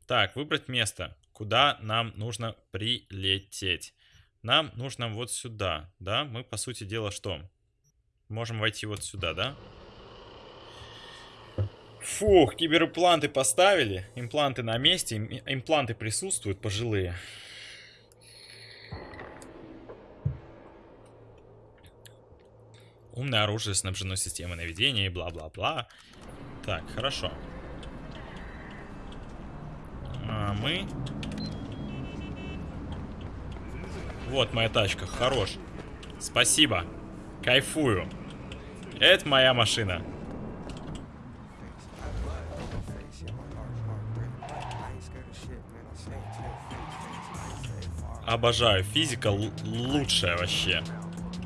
Speaker 1: Так, выбрать место, куда нам нужно прилететь. Нам нужно вот сюда, да? Мы, по сути дела, что? Можем войти вот сюда, да? Фух, киберимпланты поставили. Импланты на месте. им- Импланты присутствуют, пожилые. Умное оружие снабжено системой наведения и бла-бла-бла. Так, хорошо. А мы... Вот моя тачка, хорош. Спасибо. Кайфую. Это моя машина. Обожаю. Физика лучшая вообще.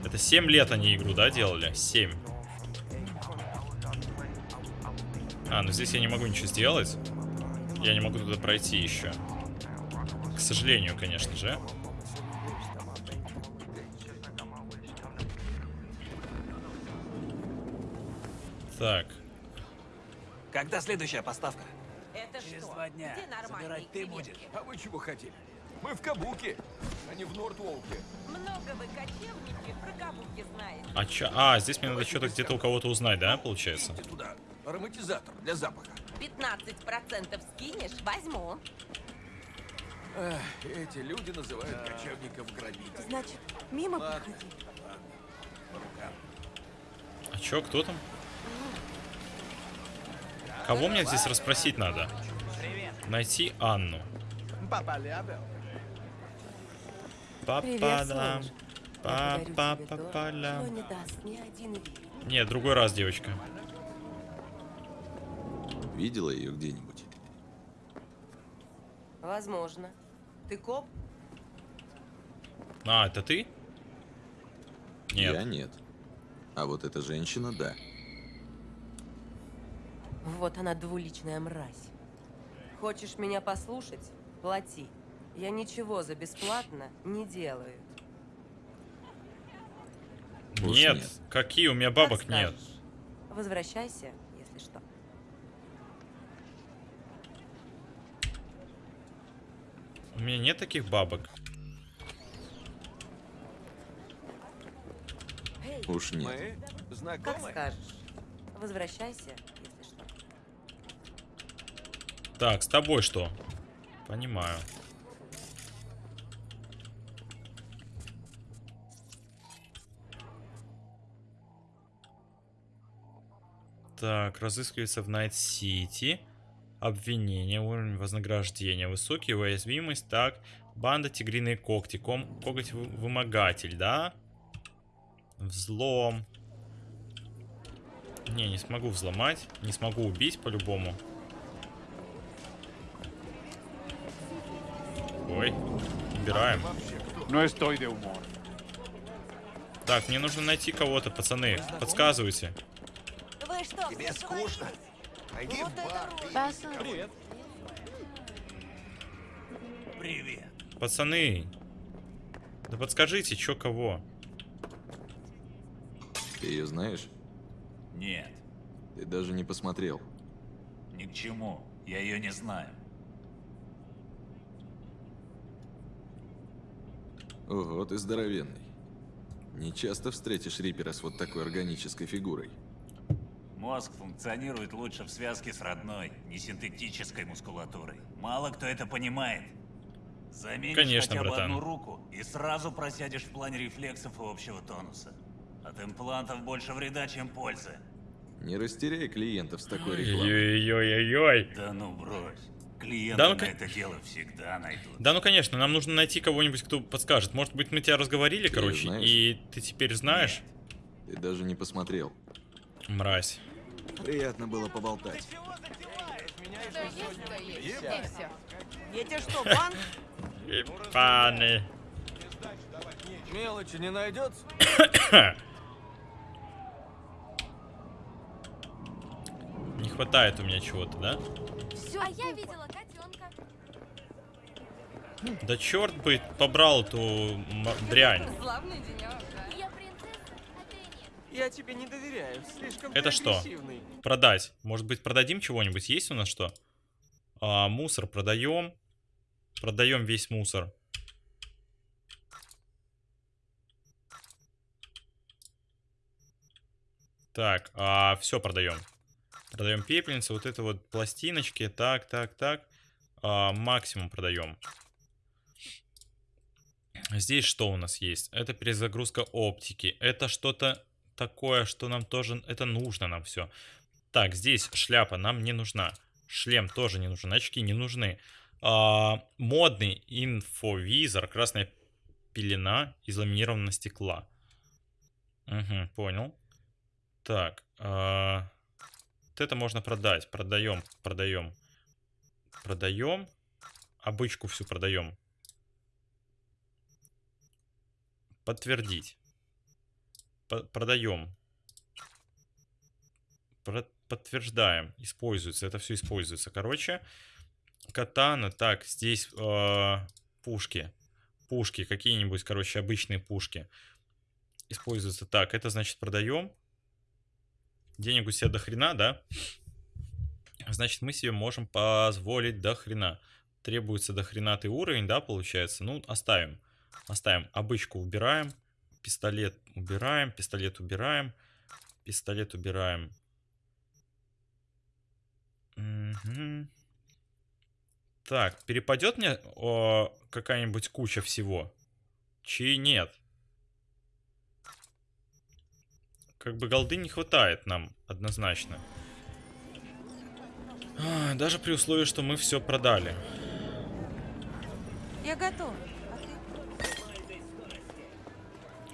Speaker 1: Это 7 лет они игру, да, делали? 7. А, ну здесь я не могу ничего сделать. Я не могу туда пройти еще. К сожалению, конечно же. Так.
Speaker 3: Когда следующая поставка?
Speaker 10: Это
Speaker 3: Через
Speaker 10: что?
Speaker 3: два дня.
Speaker 10: Где нормальные
Speaker 3: Забирать ты будешь.
Speaker 9: А вы чего хотели? Мы в Кабуке, а не в Нортволке.
Speaker 10: Много вы кочевники про кабуки знаете.
Speaker 1: А чё? А, здесь мне надо что-то где-то у кого-то узнать, да, получается?
Speaker 9: Идите туда. Ароматизатор для запаха.
Speaker 10: 15% скинешь, возьму.
Speaker 9: Эх, эти люди называют кочевников грабителями.
Speaker 10: Значит, мимо
Speaker 9: Ладно.
Speaker 10: проходи.
Speaker 1: А чё, кто там? Кого мне здесь расспросить надо? Найти Анну. Папа-дам. Папа-папа-лям.
Speaker 10: Один вид.
Speaker 1: Нет, другой раз, девочка.
Speaker 5: Видела ее где-нибудь?
Speaker 10: Возможно. Ты коп?
Speaker 1: А, это ты? Нет.
Speaker 5: Я нет. А вот эта женщина, да.
Speaker 10: Вот она двуличная мразь. Хочешь меня послушать? Плати. Я ничего за бесплатно не делаю.
Speaker 1: Нет.
Speaker 5: нет.
Speaker 1: Какие? У меня
Speaker 10: Как
Speaker 1: бабок нет.
Speaker 10: скажешь. Возвращайся, если что.
Speaker 1: У меня нет таких бабок.
Speaker 5: Уж нет.
Speaker 10: Как скажешь. Возвращайся, если что.
Speaker 1: Так, с тобой что? Понимаю. Так, разыскивается в Найт-Сити. Обвинение, уровень вознаграждения, высокий, уязвимость. Так, банда тигриные когти, ком, коготь вы- вымогатель, да? Взлом. Не, не смогу взломать. Не смогу убить по-любому. Ой, убираем.
Speaker 11: Estoy de humor.
Speaker 1: Так, мне нужно найти кого-то, пацаны. Подсказывайте.
Speaker 10: Что,
Speaker 9: Тебе скучно? Пойди
Speaker 10: Вот
Speaker 9: в бар.
Speaker 10: это
Speaker 9: Привет.
Speaker 3: Привет.
Speaker 1: Пацаны. Да подскажите, чё кого?
Speaker 5: Ты ее знаешь?
Speaker 11: Нет,
Speaker 5: Ты даже не посмотрел.
Speaker 11: ни к чему. Я ее не знаю.
Speaker 5: Ого, ты здоровенный. Не часто встретишь Рипера с вот такой органической фигурой.
Speaker 11: Мозг функционирует лучше в связке с родной, не синтетической мускулатурой. Мало кто это понимает. Заменишь
Speaker 1: Конечно,
Speaker 11: хотя бы
Speaker 1: братан.
Speaker 11: одну руку и сразу просядешь в плане рефлексов и общего тонуса. От имплантов больше вреда, чем пользы.
Speaker 5: Не растеряй клиентов с такой рекламой.
Speaker 1: Ой-ой-ой-ой.
Speaker 11: Да ну брось. Клиенты
Speaker 1: Да ну,
Speaker 11: на это дело всегда найдут.
Speaker 1: Да, ну конечно, нам нужно найти кого-нибудь, кто подскажет. Может быть, мы тебя разговорили,
Speaker 5: Ты
Speaker 1: короче,
Speaker 5: знаешь?
Speaker 1: и ты теперь знаешь?
Speaker 5: Ты даже не посмотрел.
Speaker 1: Мразь.
Speaker 5: Приятно было поболтать.
Speaker 10: Я тебе что, банк?
Speaker 1: Паны.
Speaker 3: Мелочи не найдется?
Speaker 1: Не хватает у меня чего-то, да?
Speaker 12: А я видела котенка.
Speaker 1: Да черт бы побрал эту дрянь.
Speaker 12: Славный денек, Я
Speaker 3: тебе не доверяю, слишком
Speaker 1: Это что? Продать. Может быть, продадим чего-нибудь? Есть у нас что? А, мусор продаем. Продаем весь мусор. Так, а, все продаем. Продаем пепельницы, вот это вот пластиночки. Так, так, так. А, максимум продаем. Здесь что у нас есть? Это перезагрузка оптики. Это что-то такое, что нам тоже... Это нужно нам все. Так, здесь шляпа нам не нужна. Шлем тоже не нужен. Очки не нужны. А, модный инфовизор. Красная пелена из ламинированного стекла. Угу, понял. Так. а, вот это можно продать. Продаем, продаем. Продаем. Обычку всю продаем. Подтвердить. Продаем. Про- подтверждаем. Используется. Это все используется. Короче, катана. Так, здесь э, пушки. Пушки. Какие-нибудь, короче, обычные пушки. Используются. Так, это значит продаем. Денег у себя до хрена, да? Значит, мы себе можем позволить до хрена. Требуется до хренатый уровень, да, получается? Ну, оставим. Оставим. Обычку убираем. Пистолет убираем. Пистолет убираем. Пистолет убираем. Мгм. Так, перепадет мне какая-нибудь куча всего? Чи нет? Как бы голды не хватает нам, однозначно. А, Даже при условии, что мы все продали.
Speaker 10: Я готова.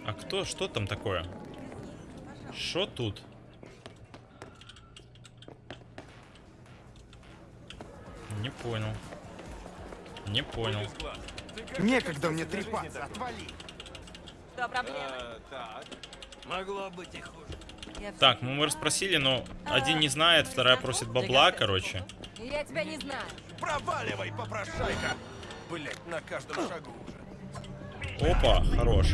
Speaker 10: А
Speaker 1: кто, что там такое? Что тут? Не понял. Не понял.
Speaker 9: Некогда мне трепаться, отвали.
Speaker 10: Что, проблема?
Speaker 3: так. Могло быть и хуже.
Speaker 1: Так, ну мы расспросили, но один не знает, вторая просит бабла, короче.
Speaker 10: Я тебя не знаю.
Speaker 9: Проваливай, попрошайка. Блять, на каждом шагу уже.
Speaker 1: Опа, хорош.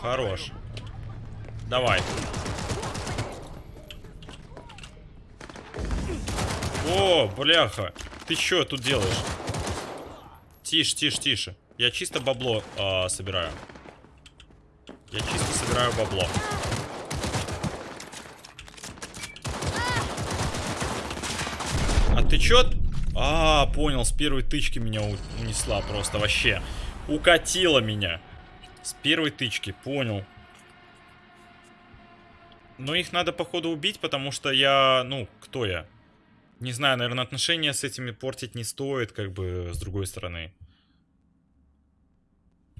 Speaker 1: Хорош. Давай. О, бляха. Ты чё тут делаешь? Тише, тише, тише. Я чисто бабло а, собираю. Я чисто собираю бабло. А ты чё? А, понял, с первой тычки меня унесла просто вообще. Укатила меня. С первой тычки, понял. Но их надо, походу, убить, потому что я... Ну, кто я? Не знаю, наверное, отношения с этими портить не стоит, как бы, с другой стороны.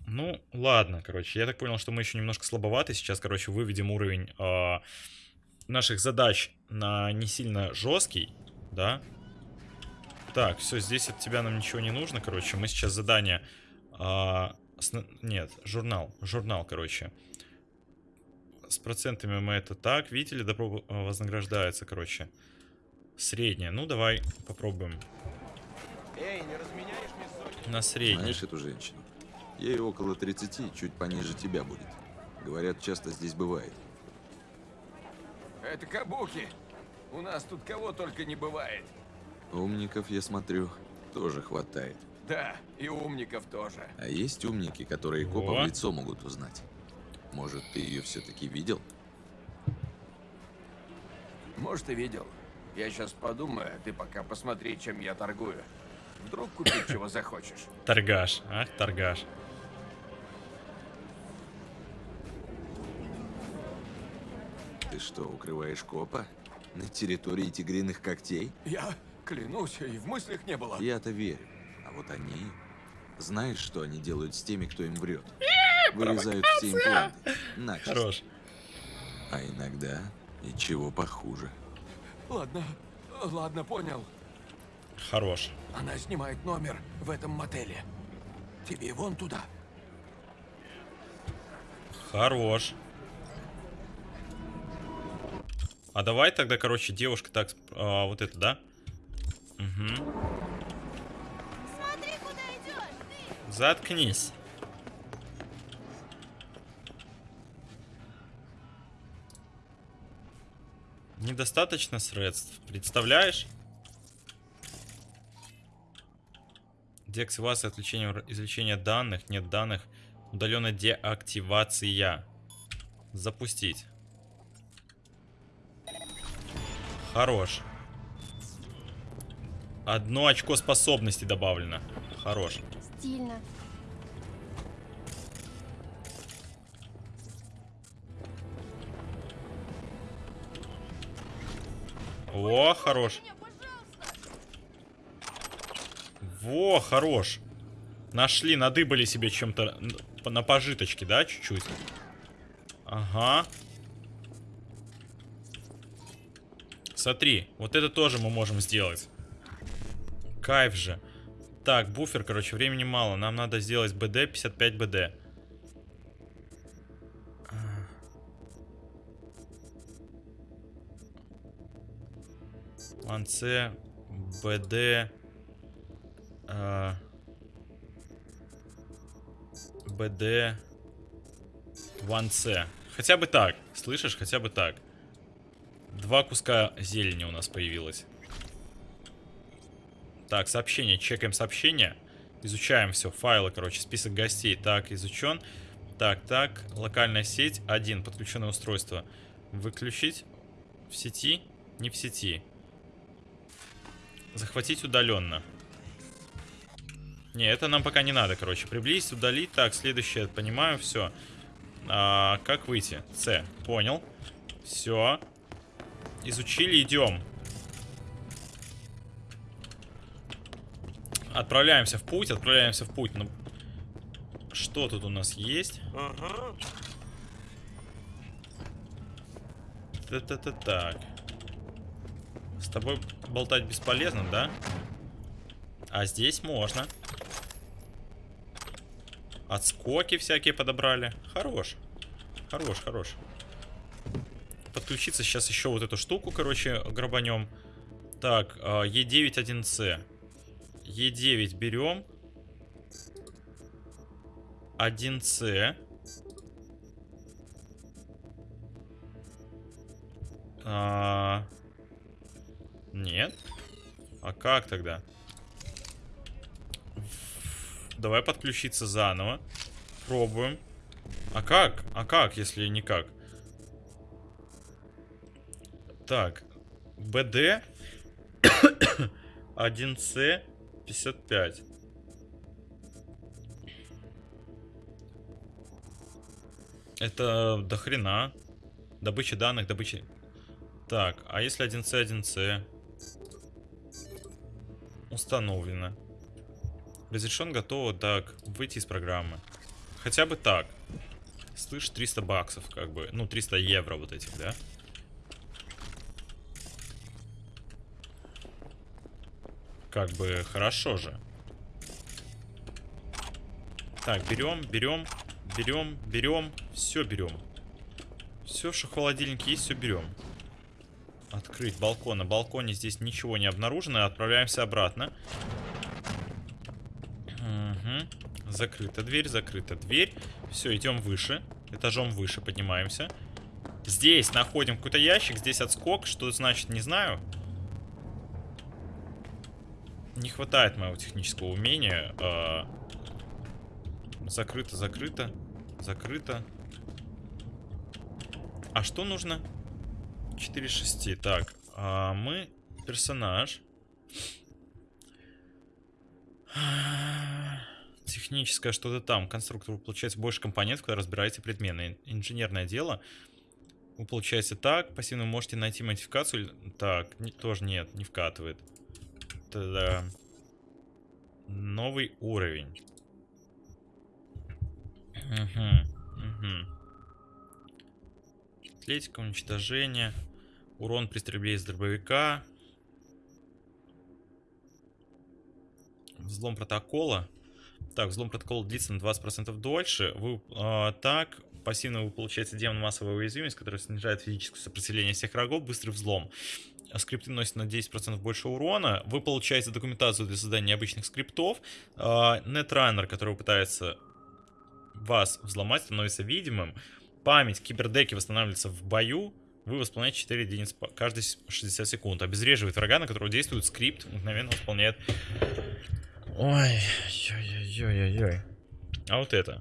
Speaker 1: Ну, ладно, короче. Я так понял, что мы еще немножко слабоваты. Сейчас, короче, выведем уровень а, наших задач на не сильно жесткий, да? Так, все, здесь от тебя нам ничего не нужно, короче. Мы сейчас задание... а, Нет, журнал. Журнал, короче. С процентами мы это так. Видели, добро э, вознаграждается, короче. Средняя. Ну, давай попробуем.
Speaker 9: Эй, не разменяешь мне сотни?
Speaker 5: Знаешь
Speaker 1: На средний.
Speaker 5: эту женщину? Ей около 30, чуть пониже тебя будет. Говорят, часто здесь бывает.
Speaker 9: Это кабуки. У нас тут кого только не бывает.
Speaker 5: Умников, я смотрю, тоже хватает.
Speaker 13: Да, и умников тоже.
Speaker 5: А есть умники, которые копа в лицо могут узнать. Может, ты ее все-таки видел?
Speaker 13: Может, и видел. Я сейчас подумаю, а ты пока посмотри, чем я торгую. Вдруг купить чего захочешь.
Speaker 1: Торгаш, ах, торгаш.
Speaker 5: Ты что, укрываешь копа? На территории тигриных когтей?
Speaker 13: Я клянусь, и в мыслях не было.
Speaker 5: Я-то верю. А вот они... Знаешь, что они делают с теми, кто им врет? Вырезают все импланты. Начисто.
Speaker 1: Хорош.
Speaker 5: А иногда и чего похуже.
Speaker 13: Ладно, ладно, понял.
Speaker 1: Хорош.
Speaker 13: Она снимает номер в этом мотеле. Тебе вон туда.
Speaker 1: Хорош. А давай тогда, короче, девушка так, а, вот это, да? Угу. Заткнись. Недостаточно средств. Представляешь? Деактивация, отключение, извлечение данных, нет данных. Удаленная деактивация. Запустить. Хорош. Одно очко способности добавлено. Хорош.
Speaker 12: Стильно.
Speaker 1: О, хорош. Во, хорош. Нашли, надыбали себе чем-то на пожиточке, да, чуть-чуть? Ага. Смотри, вот это тоже мы можем сделать. Кайф же. Так, буфер, короче, времени мало. Нам надо сделать БД, 55 БД. С, БД, а, БД, Ван С. Хотя бы так, слышишь, хотя бы так. Два куска зелени у нас появилось. Так, сообщение, чекаем сообщение. Изучаем все, файлы, короче, список гостей. Так, изучен. Так, так, локальная сеть, один, подключенное устройство. Выключить в сети, не в сети. Захватить удаленно. Не, это нам пока не надо, короче. Приблизить, удалить. Так, следующее, понимаю, все. А, как выйти? С. Понял. Все. Изучили, идем. Отправляемся в путь, отправляемся в путь. Ну, что тут у нас есть?
Speaker 3: Ага.
Speaker 1: Та-та-та так. С тобой болтать бесполезно, да? А здесь можно. Отскоки всякие подобрали. Хорош. Хорош, хорош. Подключиться сейчас еще вот эту штуку, короче, грабанем. Так, а, Е9 1С. Е9 берем. 1С. А... Нет. А как тогда? Давай подключиться заново. Пробуем. А как? А как, если никак? Так. БД 1С 55. Это до хрена. Добыча данных, добыча... Так, а если 1С, 1С? Установлено. Разрешен, готово. Так, выйти из программы. Хотя бы так. Слышь, 300 баксов, как бы. Ну, 300 евро вот этих, да? Как бы хорошо же. Так, берем, берем, берем, берем. Все берем. Все, что в холодильнике есть, все берем. Открыть балкон. На балконе здесь ничего не обнаружено. Отправляемся обратно. Угу. Закрыта дверь, закрыта дверь. Все, идем выше. Этажом выше поднимаемся. Здесь находим какой-то ящик. Здесь отскок. Что значит, не знаю. Не хватает моего технического умения. А, закрыто, закрыто, закрыто. А что нужно? 4 6. Так, а мы персонаж. Техническое что-то там. Конструктор, вы получаете больше компонентов, когда разбираете предметы. Инженерное дело. Вы получаете так. Пассивно можете найти модификацию. Так, не, тоже нет, не вкатывает. Тогда... Новый уровень. Угу, угу. Атлетика, уничтожение. Урон при стрельбе из дробовика. Взлом протокола. Так, взлом протокола длится на 20% дольше. Вы э, так, пассивно вы получаете демон массовой уязвимость, которая снижает физическое сопротивление всех врагов, быстрый взлом. А скрипты носят на 10% больше урона. Вы получаете документацию для создания необычных скриптов. Э, Netrunner, который пытается вас взломать, становится видимым. Память кибердеки восстанавливается в бою. Вы восполняете 4 единиц каждые 60 секунд. Обезвреживает врага, на которого действует скрипт. Мгновенно восполняет Ой, ой-ой-ой-ой. А вот это.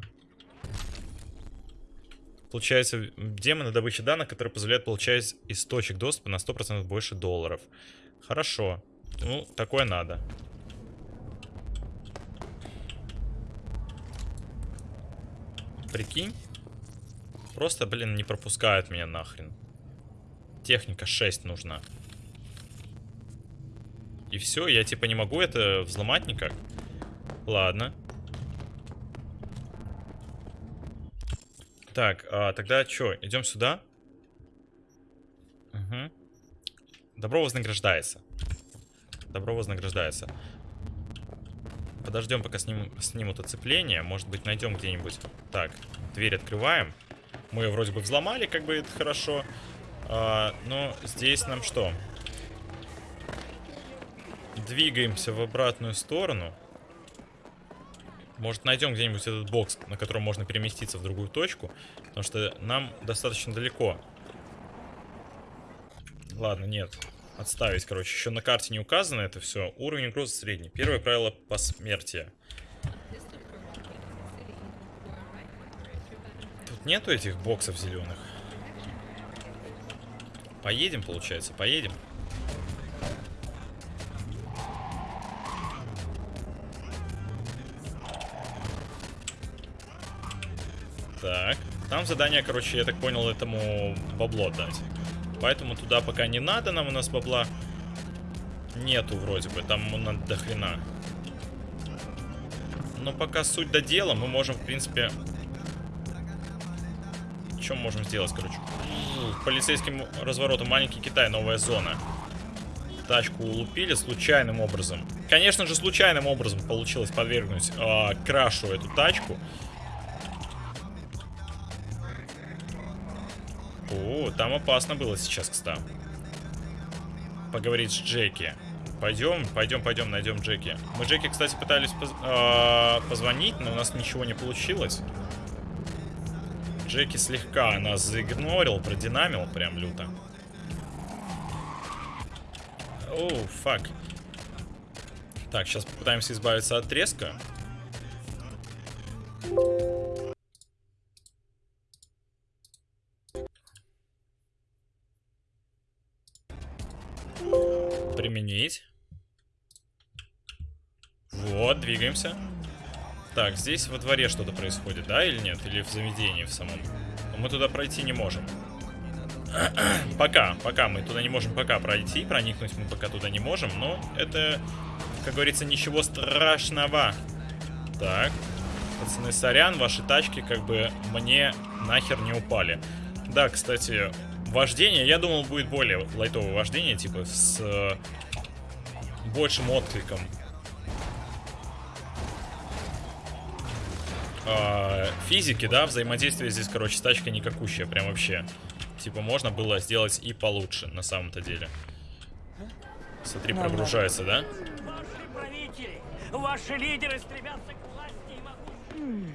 Speaker 1: Получается, демоны добычи данных, которые позволяют получать из точек доступа на 100% больше долларов. Хорошо. Ну, такое надо. Прикинь. Просто, блин, не пропускают меня нахрен. Техника 6 нужна. И все, я типа не могу это взломать никак. Ладно. Так, а, тогда что, идем сюда? Угу. Добро вознаграждается. Добро вознаграждается. Подождем, пока сним, снимут оцепление. Может быть, найдем где-нибудь. Так, дверь открываем. Мы ее вроде бы взломали, как бы это хорошо. А, но здесь нам что? Двигаемся в обратную сторону. Может найдем где-нибудь этот бокс, на котором можно переместиться в другую точку. Потому что нам достаточно далеко. Ладно, нет. Отставить, короче. Еще на карте не указано это все. Уровень угрозы средний. Первое правило посмертия. Тут нету этих боксов зеленых. Поедем, получается, поедем. Так. Там задание, короче, я так понял, этому бабло дать. Поэтому туда пока не надо нам, у нас бабла нету вроде бы. Там надо до хрена. Но пока суть до дела, мы можем, в принципе... Что мы можем сделать, короче? Полицейским разворотом маленький Китай, новая зона. Тачку улупили случайным образом. Конечно же, случайным образом получилось подвергнуть э, крашу эту тачку. Там опасно было сейчас, кстати. Поговорить с Джеки. Пойдем, пойдем, пойдем, найдем Джеки. Мы Джеки, кстати, пытались поз э позвонить, но у нас ничего не получилось. Джеки слегка нас заигнорил, продинамил прям люто. Оу, фак. Так, сейчас попытаемся избавиться от треска. Применить. Двигаемся. Так, здесь во дворе что-то происходит, да, или нет? Или в заведении в самом? Но мы туда пройти не можем. пока, пока мы туда не можем пока пройти, проникнуть мы пока туда не можем, но это, как говорится, ничего страшного. Так, пацаны, сорян, ваши тачки как бы мне нахер не упали. Да, кстати, вождение, я думал, будет более лайтовое вождение, типа с э, большим откликом. Э, физики, да, взаимодействие здесь, короче, с тачкой никакущая, прям вообще. Типа можно было сделать и получше, на самом-то деле. Смотри, прогружается, да?
Speaker 7: Ваши правители, ваши лидеры стремятся к власти и могу...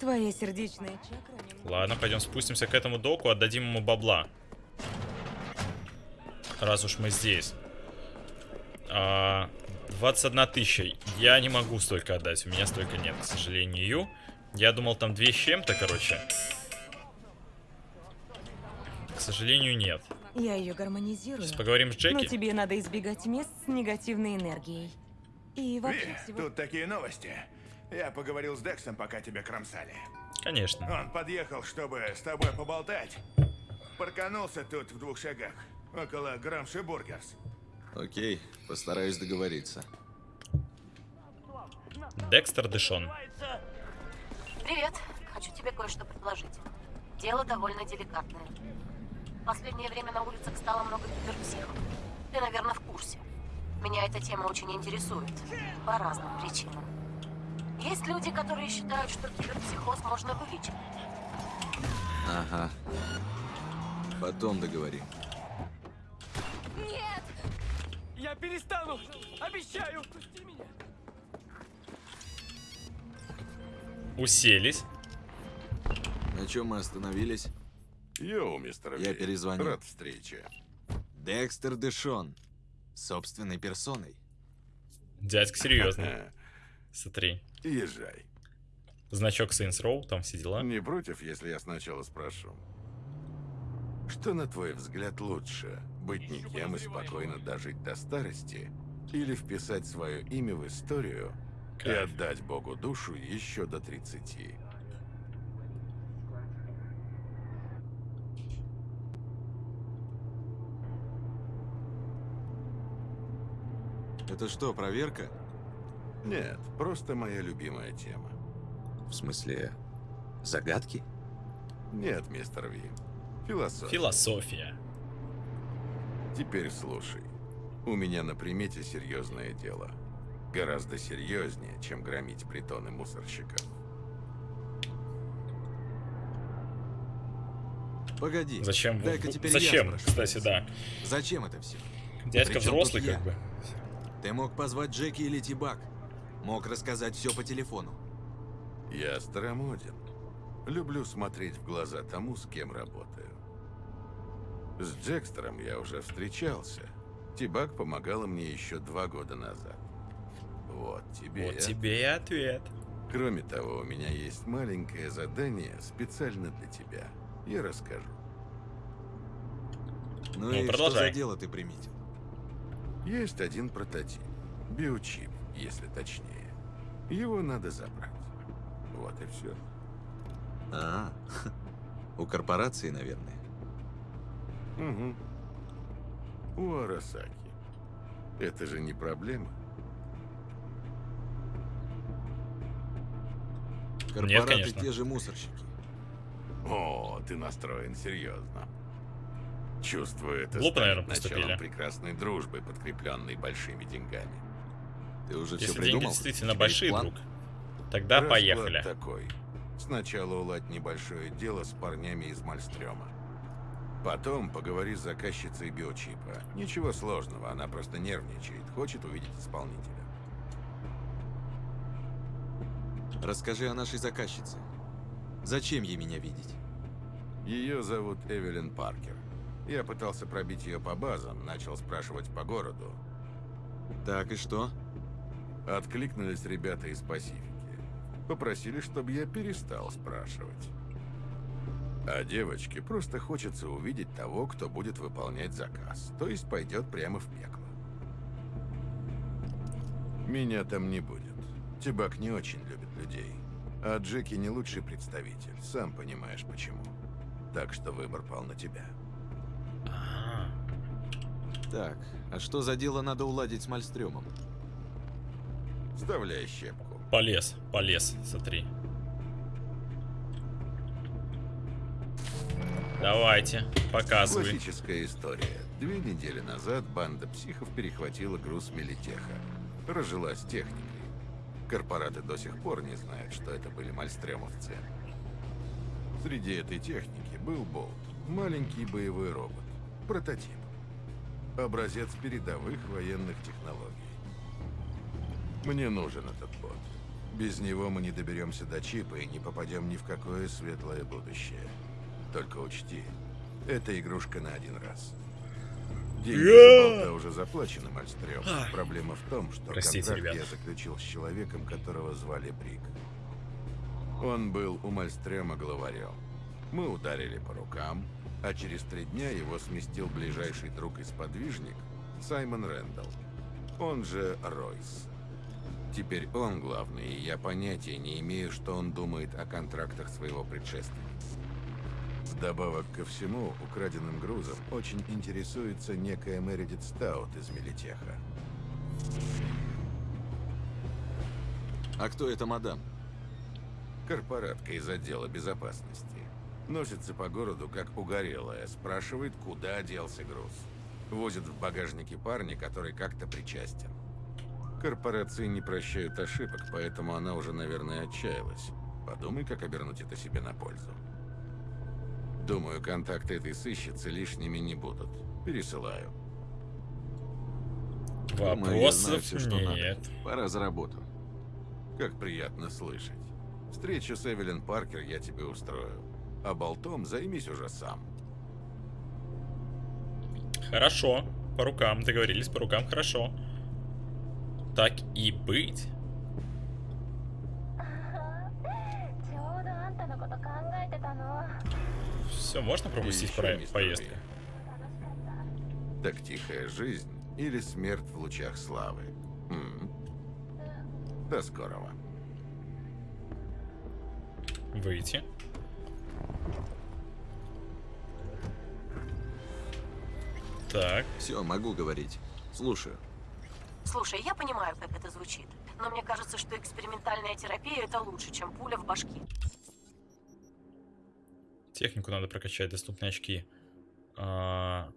Speaker 10: Твоя сердечная чакра
Speaker 1: Ладно, пойдем спустимся к этому доку, отдадим ему бабла. Раз уж мы здесь. А, 21 тысяча. Я не могу столько отдать. У меня столько нет, к сожалению. Я думал, там две с чем-то, короче. К сожалению, нет.
Speaker 14: Я ее гармонизирую.
Speaker 1: Сейчас поговорим с Джеки.
Speaker 14: Но тебе надо избегать мест с негативной энергией. И вообще
Speaker 9: Ви,
Speaker 14: всего...
Speaker 9: тут такие новости. Я поговорил с Дексом, пока тебя кромсали.
Speaker 1: Конечно.
Speaker 9: Он подъехал, чтобы с тобой поболтать. Парканулся тут в двух шагах, около Грамши Бургерс.
Speaker 5: Окей, постараюсь договориться.
Speaker 1: Декстер Дэшон.
Speaker 4: Привет. Хочу тебе кое-что предложить. Дело довольно деликатное. В последнее время на улицах стало много киберпсихов. Ты, наверное, в курсе. Меня эта тема очень интересует. По разным причинам. Есть люди, которые считают, что киберпсихоз можно вылечить.
Speaker 5: Ага. Потом договорим.
Speaker 3: Нет! Я перестану! Обещаю! Пусти меня!
Speaker 1: Уселись.
Speaker 5: На чем мы остановились?
Speaker 9: Йоу, мистер
Speaker 5: Я перезвоню.
Speaker 9: Рад встрече.
Speaker 5: Декстер Дэшон. Собственной персоной.
Speaker 1: Дядька серьезный. Смотри.
Speaker 9: Езжай.
Speaker 1: Значок Saints Row, там все дела.
Speaker 9: Не против, если я сначала спрошу? Что, на твой взгляд, лучше? Быть никем и спокойно дожить до старости? Или вписать свое имя в историю и отдать Богу душу еще до 30?
Speaker 5: Это что, проверка?
Speaker 9: Нет, просто моя любимая тема.
Speaker 5: В смысле, загадки?
Speaker 9: Нет, мистер Ви. Философия.
Speaker 1: Философия.
Speaker 9: Теперь слушай. У меня на примете серьезное дело. Гораздо серьезнее, чем громить притоны мусорщиков.
Speaker 5: Погоди.
Speaker 1: Зачем?
Speaker 5: Дай-ка теперь
Speaker 1: Зачем,
Speaker 5: я спрошу.
Speaker 1: кстати, да.
Speaker 5: Зачем это все?
Speaker 1: Дядька
Speaker 5: Причем
Speaker 1: взрослый, как бы.
Speaker 5: Ты мог позвать Джеки или Тибак. Мог рассказать все по телефону.
Speaker 9: Я старомоден. Люблю смотреть в глаза тому, с кем работаю. С Джекстером я уже встречался. Тибак помогала мне еще два года назад. Вот тебе.
Speaker 1: Вот
Speaker 9: и
Speaker 1: тебе и ответ.
Speaker 9: Кроме того, у меня есть маленькое задание специально для тебя. Я расскажу.
Speaker 5: Ну,
Speaker 1: Ну,
Speaker 5: и
Speaker 1: продолжай.
Speaker 5: что за дело ты приметил?
Speaker 9: Есть один прототип. Биочип, если точнее. Его надо забрать. Вот и все.
Speaker 5: А, у корпорации, наверное.
Speaker 9: Угу. У Арасаки. Это же не проблема.
Speaker 5: Корпораты
Speaker 1: конечно.
Speaker 5: те же мусорщики.
Speaker 9: О, ты настроен серьезно. Чувствую это
Speaker 1: Глупо,
Speaker 9: станет
Speaker 1: наверное,
Speaker 9: началом прекрасной дружбы, подкрепленной большими деньгами.
Speaker 5: Ты уже
Speaker 1: Если
Speaker 5: все
Speaker 1: деньги
Speaker 5: придумал?
Speaker 1: действительно
Speaker 5: У тебя
Speaker 1: большие,
Speaker 5: план?
Speaker 1: друг, тогда
Speaker 9: Расклад
Speaker 1: поехали.
Speaker 9: такой. Сначала уладь небольшое дело с парнями из Мальстрёма. Потом поговори с заказчицей биочипа. Ничего сложного, она просто нервничает, хочет увидеть исполнителя.
Speaker 5: Расскажи о нашей заказчице. Зачем ей меня видеть?
Speaker 9: Ее зовут Эвелин Паркер. Я пытался пробить ее по базам, начал спрашивать по городу.
Speaker 5: Так и что?
Speaker 9: Откликнулись ребята из Пасифики. Попросили, чтобы я перестал спрашивать. А девочке просто хочется увидеть того, кто будет выполнять заказ. То есть пойдет прямо в пекло. Меня там не будет. Тибак не очень любит людей. А Джеки не лучший представитель. Сам понимаешь почему. Так что выбор пал на тебя.
Speaker 5: Так, а что за дело надо уладить с Мальстрёмом?
Speaker 9: Вставляй щепку.
Speaker 1: Полез, полез, смотри. Давайте, показывай.
Speaker 9: Классическая история. Две недели назад банда психов перехватила груз Мелитеха. Разжилась техникой. Корпораты до сих пор не знают, что это были мальстремовцы. Среди этой техники был Болт. Маленький боевой робот. Прототип. Образец передовых военных технологий. Мне нужен этот бот. Без него мы не доберемся до чипа и не попадем ни в какое светлое будущее. Только учти, это игрушка на один раз. Деньги за болта уже заплачены, Мальстрём. Проблема в том, что
Speaker 1: Простите,
Speaker 9: контракт
Speaker 1: ребят.
Speaker 9: я заключил с человеком, которого звали Брик. Он был у Мальстрёма главарем. Мы ударили по рукам, а через три дня его сместил ближайший друг и сподвижник Саймон Рэндалл. Он же Ройс. Теперь он главный, и я понятия не имею, что он думает о контрактах своего предшественника. Вдобавок ко всему, украденным грузом очень интересуется некая Мередит Стаут из Мелитеха.
Speaker 5: А кто эта мадам?
Speaker 9: Корпоратка из отдела безопасности. Носится по городу, как угорелая, спрашивает, куда делся груз. Возит в багажнике парня, который как-то причастен. Корпорации не прощают ошибок, поэтому она уже, наверное, отчаялась. Подумай, как обернуть это себе на пользу. Думаю, контакты этой сыщицы лишними не будут. Пересылаю.
Speaker 5: Думаю, я знаю
Speaker 1: Вопросов
Speaker 5: всё, что надо.
Speaker 1: нет.
Speaker 5: Пора за работу.
Speaker 9: Как приятно слышать. Встречу с Эвелин Паркер я тебе устрою. А болтом займись уже сам.
Speaker 1: Хорошо. По рукам. Договорились по рукам. Хорошо. Так и быть. Все, можно пропустить про-?
Speaker 9: Ли. Так тихая жизнь или смерть в лучах славы? М? До скорого.
Speaker 1: Выйти. Так.
Speaker 5: Все, могу говорить. Слушаю.
Speaker 4: Слушай, я понимаю, как это звучит, но мне кажется, что экспериментальная терапия это лучше, чем пуля в башке.
Speaker 1: Технику надо прокачать, доступные очки. А,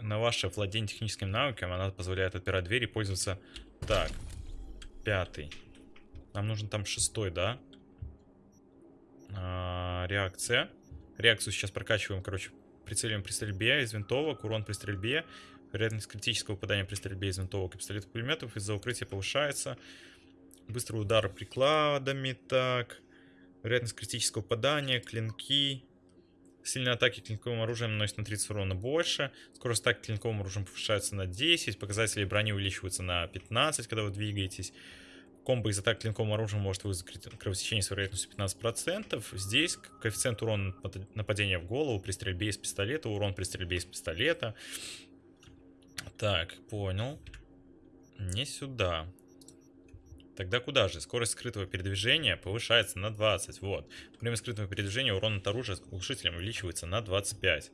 Speaker 1: На ваше владение техническими навыками она позволяет отпирать двери и пользоваться... Так, пятый. Нам нужен там шестой, да? А, Реакция. Реакцию сейчас прокачиваем, короче, прицеливаем при стрельбе из винтовок, урон при стрельбе, вероятность критического попадания при стрельбе из винтовок и пистолетов пулеметов из-за укрытия повышается. Быстрый удар прикладами, так. Вероятность критического попадания, клинки. Сильные атаки клинковым оружием наносят на 30 урона больше. Скорость атаки клинковым оружием повышается на 10. Показатели брони увеличиваются на 15, когда вы двигаетесь. Комбо из атак клинковым оружием может вызвать кровотечение с вероятностью 15%. Здесь коэффициент урона напад- нападения в голову при стрельбе из пистолета, урон при стрельбе из пистолета. Так, понял. Не сюда. Тогда куда же? Скорость скрытого передвижения повышается на 20. Вот. Время скрытого передвижения урон от оружия с глушителем увеличивается на 25.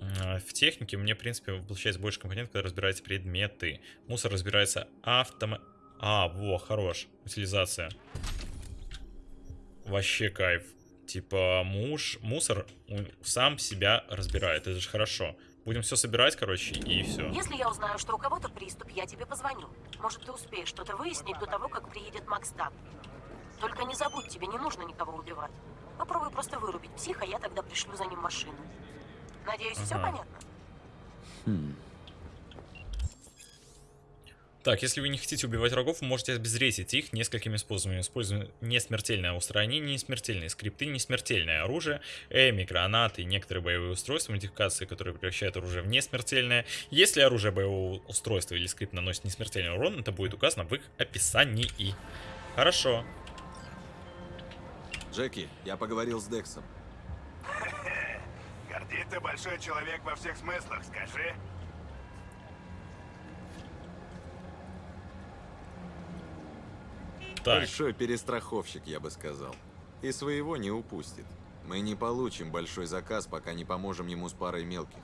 Speaker 1: А, В технике мне, в принципе, получается больше компонент, когда разбираете предметы. Мусор разбирается автома... А, во, хорош. Утилизация. Вообще кайф. Типа муж, мусор сам себя разбирает. Это же хорошо. Будем все собирать, короче, и все.
Speaker 4: Если я узнаю, что у кого-то приступ, я тебе позвоню. Может, ты успеешь что-то выяснить до того, как приедет Макстаб. Только не забудь, тебе не нужно никого убивать. Попробуй просто вырубить психа, я тогда пришлю за ним машину. Надеюсь, все
Speaker 1: Ага.
Speaker 4: понятно?
Speaker 1: Так, если вы не хотите убивать врагов, вы можете обезвредить их несколькими способами. Используя несмертельное устранение, несмертельные скрипты, несмертельное оружие, эми, гранаты и некоторые боевые устройства, модификации, которые превращают оружие в несмертельное. Если оружие боевого устройства или скрипт наносит несмертельный урон, это будет указано в их описании. Хорошо.
Speaker 5: Джеки, я поговорил с Дексом.
Speaker 15: Гордит ты большой человек во всех смыслах, скажи.
Speaker 1: Так.
Speaker 5: Большой перестраховщик, я бы сказал. И своего не упустит. Мы не получим большой заказ, пока не поможем ему с парой мелких.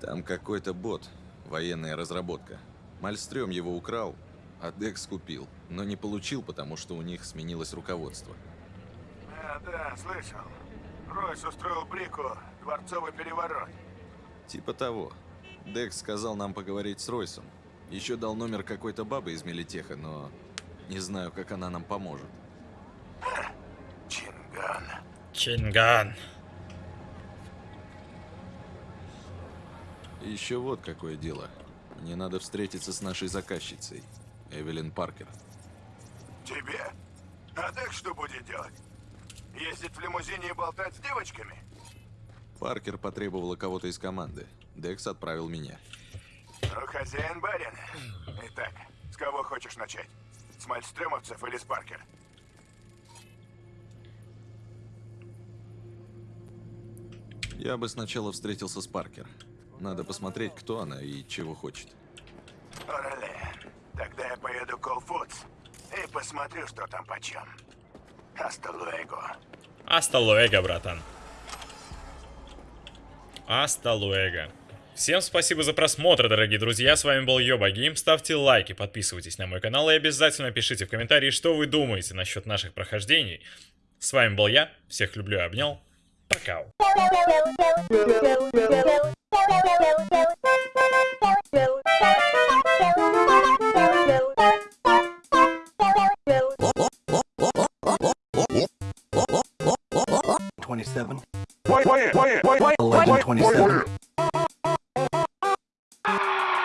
Speaker 5: Там какой-то бот, военная разработка. Мальстрём его украл, а Декс купил, но не получил, потому что у них сменилось руководство.
Speaker 15: А, да, слышал. Ройс устроил Брику дворцовый переворот.
Speaker 5: Типа того. Декс сказал нам поговорить с Ройсом. Еще дал номер какой-то бабы из Мелитеха, но не знаю, как она нам поможет.
Speaker 15: Чинган.
Speaker 1: Чинган.
Speaker 5: Еще вот какое дело. Мне надо встретиться с нашей заказчицей, Эвелин Паркер.
Speaker 15: Тебе? А так что будет делать? Ездить в лимузине и болтать с девочками?
Speaker 5: Паркер потребовала кого-то из команды. Декс отправил меня.
Speaker 15: Ну, хозяин барин. Итак, с кого хочешь начать? Мальстрёмовцев или с Паркер?
Speaker 5: Я бы сначала встретился с Паркер. Надо посмотреть, кто она и чего хочет.
Speaker 15: Орале. Тогда я поеду к All Foods и посмотрю, что там почем. Hasta luego.
Speaker 1: Аста луэго, братан. Аста луэго. Всем спасибо за просмотр, дорогие друзья. С вами был Йоба Гейм. Ставьте лайки, подписывайтесь на мой канал и обязательно пишите в комментарии, что вы думаете насчет наших прохождений. С вами был я. Всех люблю и обнял. Пока.
Speaker 16: Twenty-seven. Eleven twenty-seven.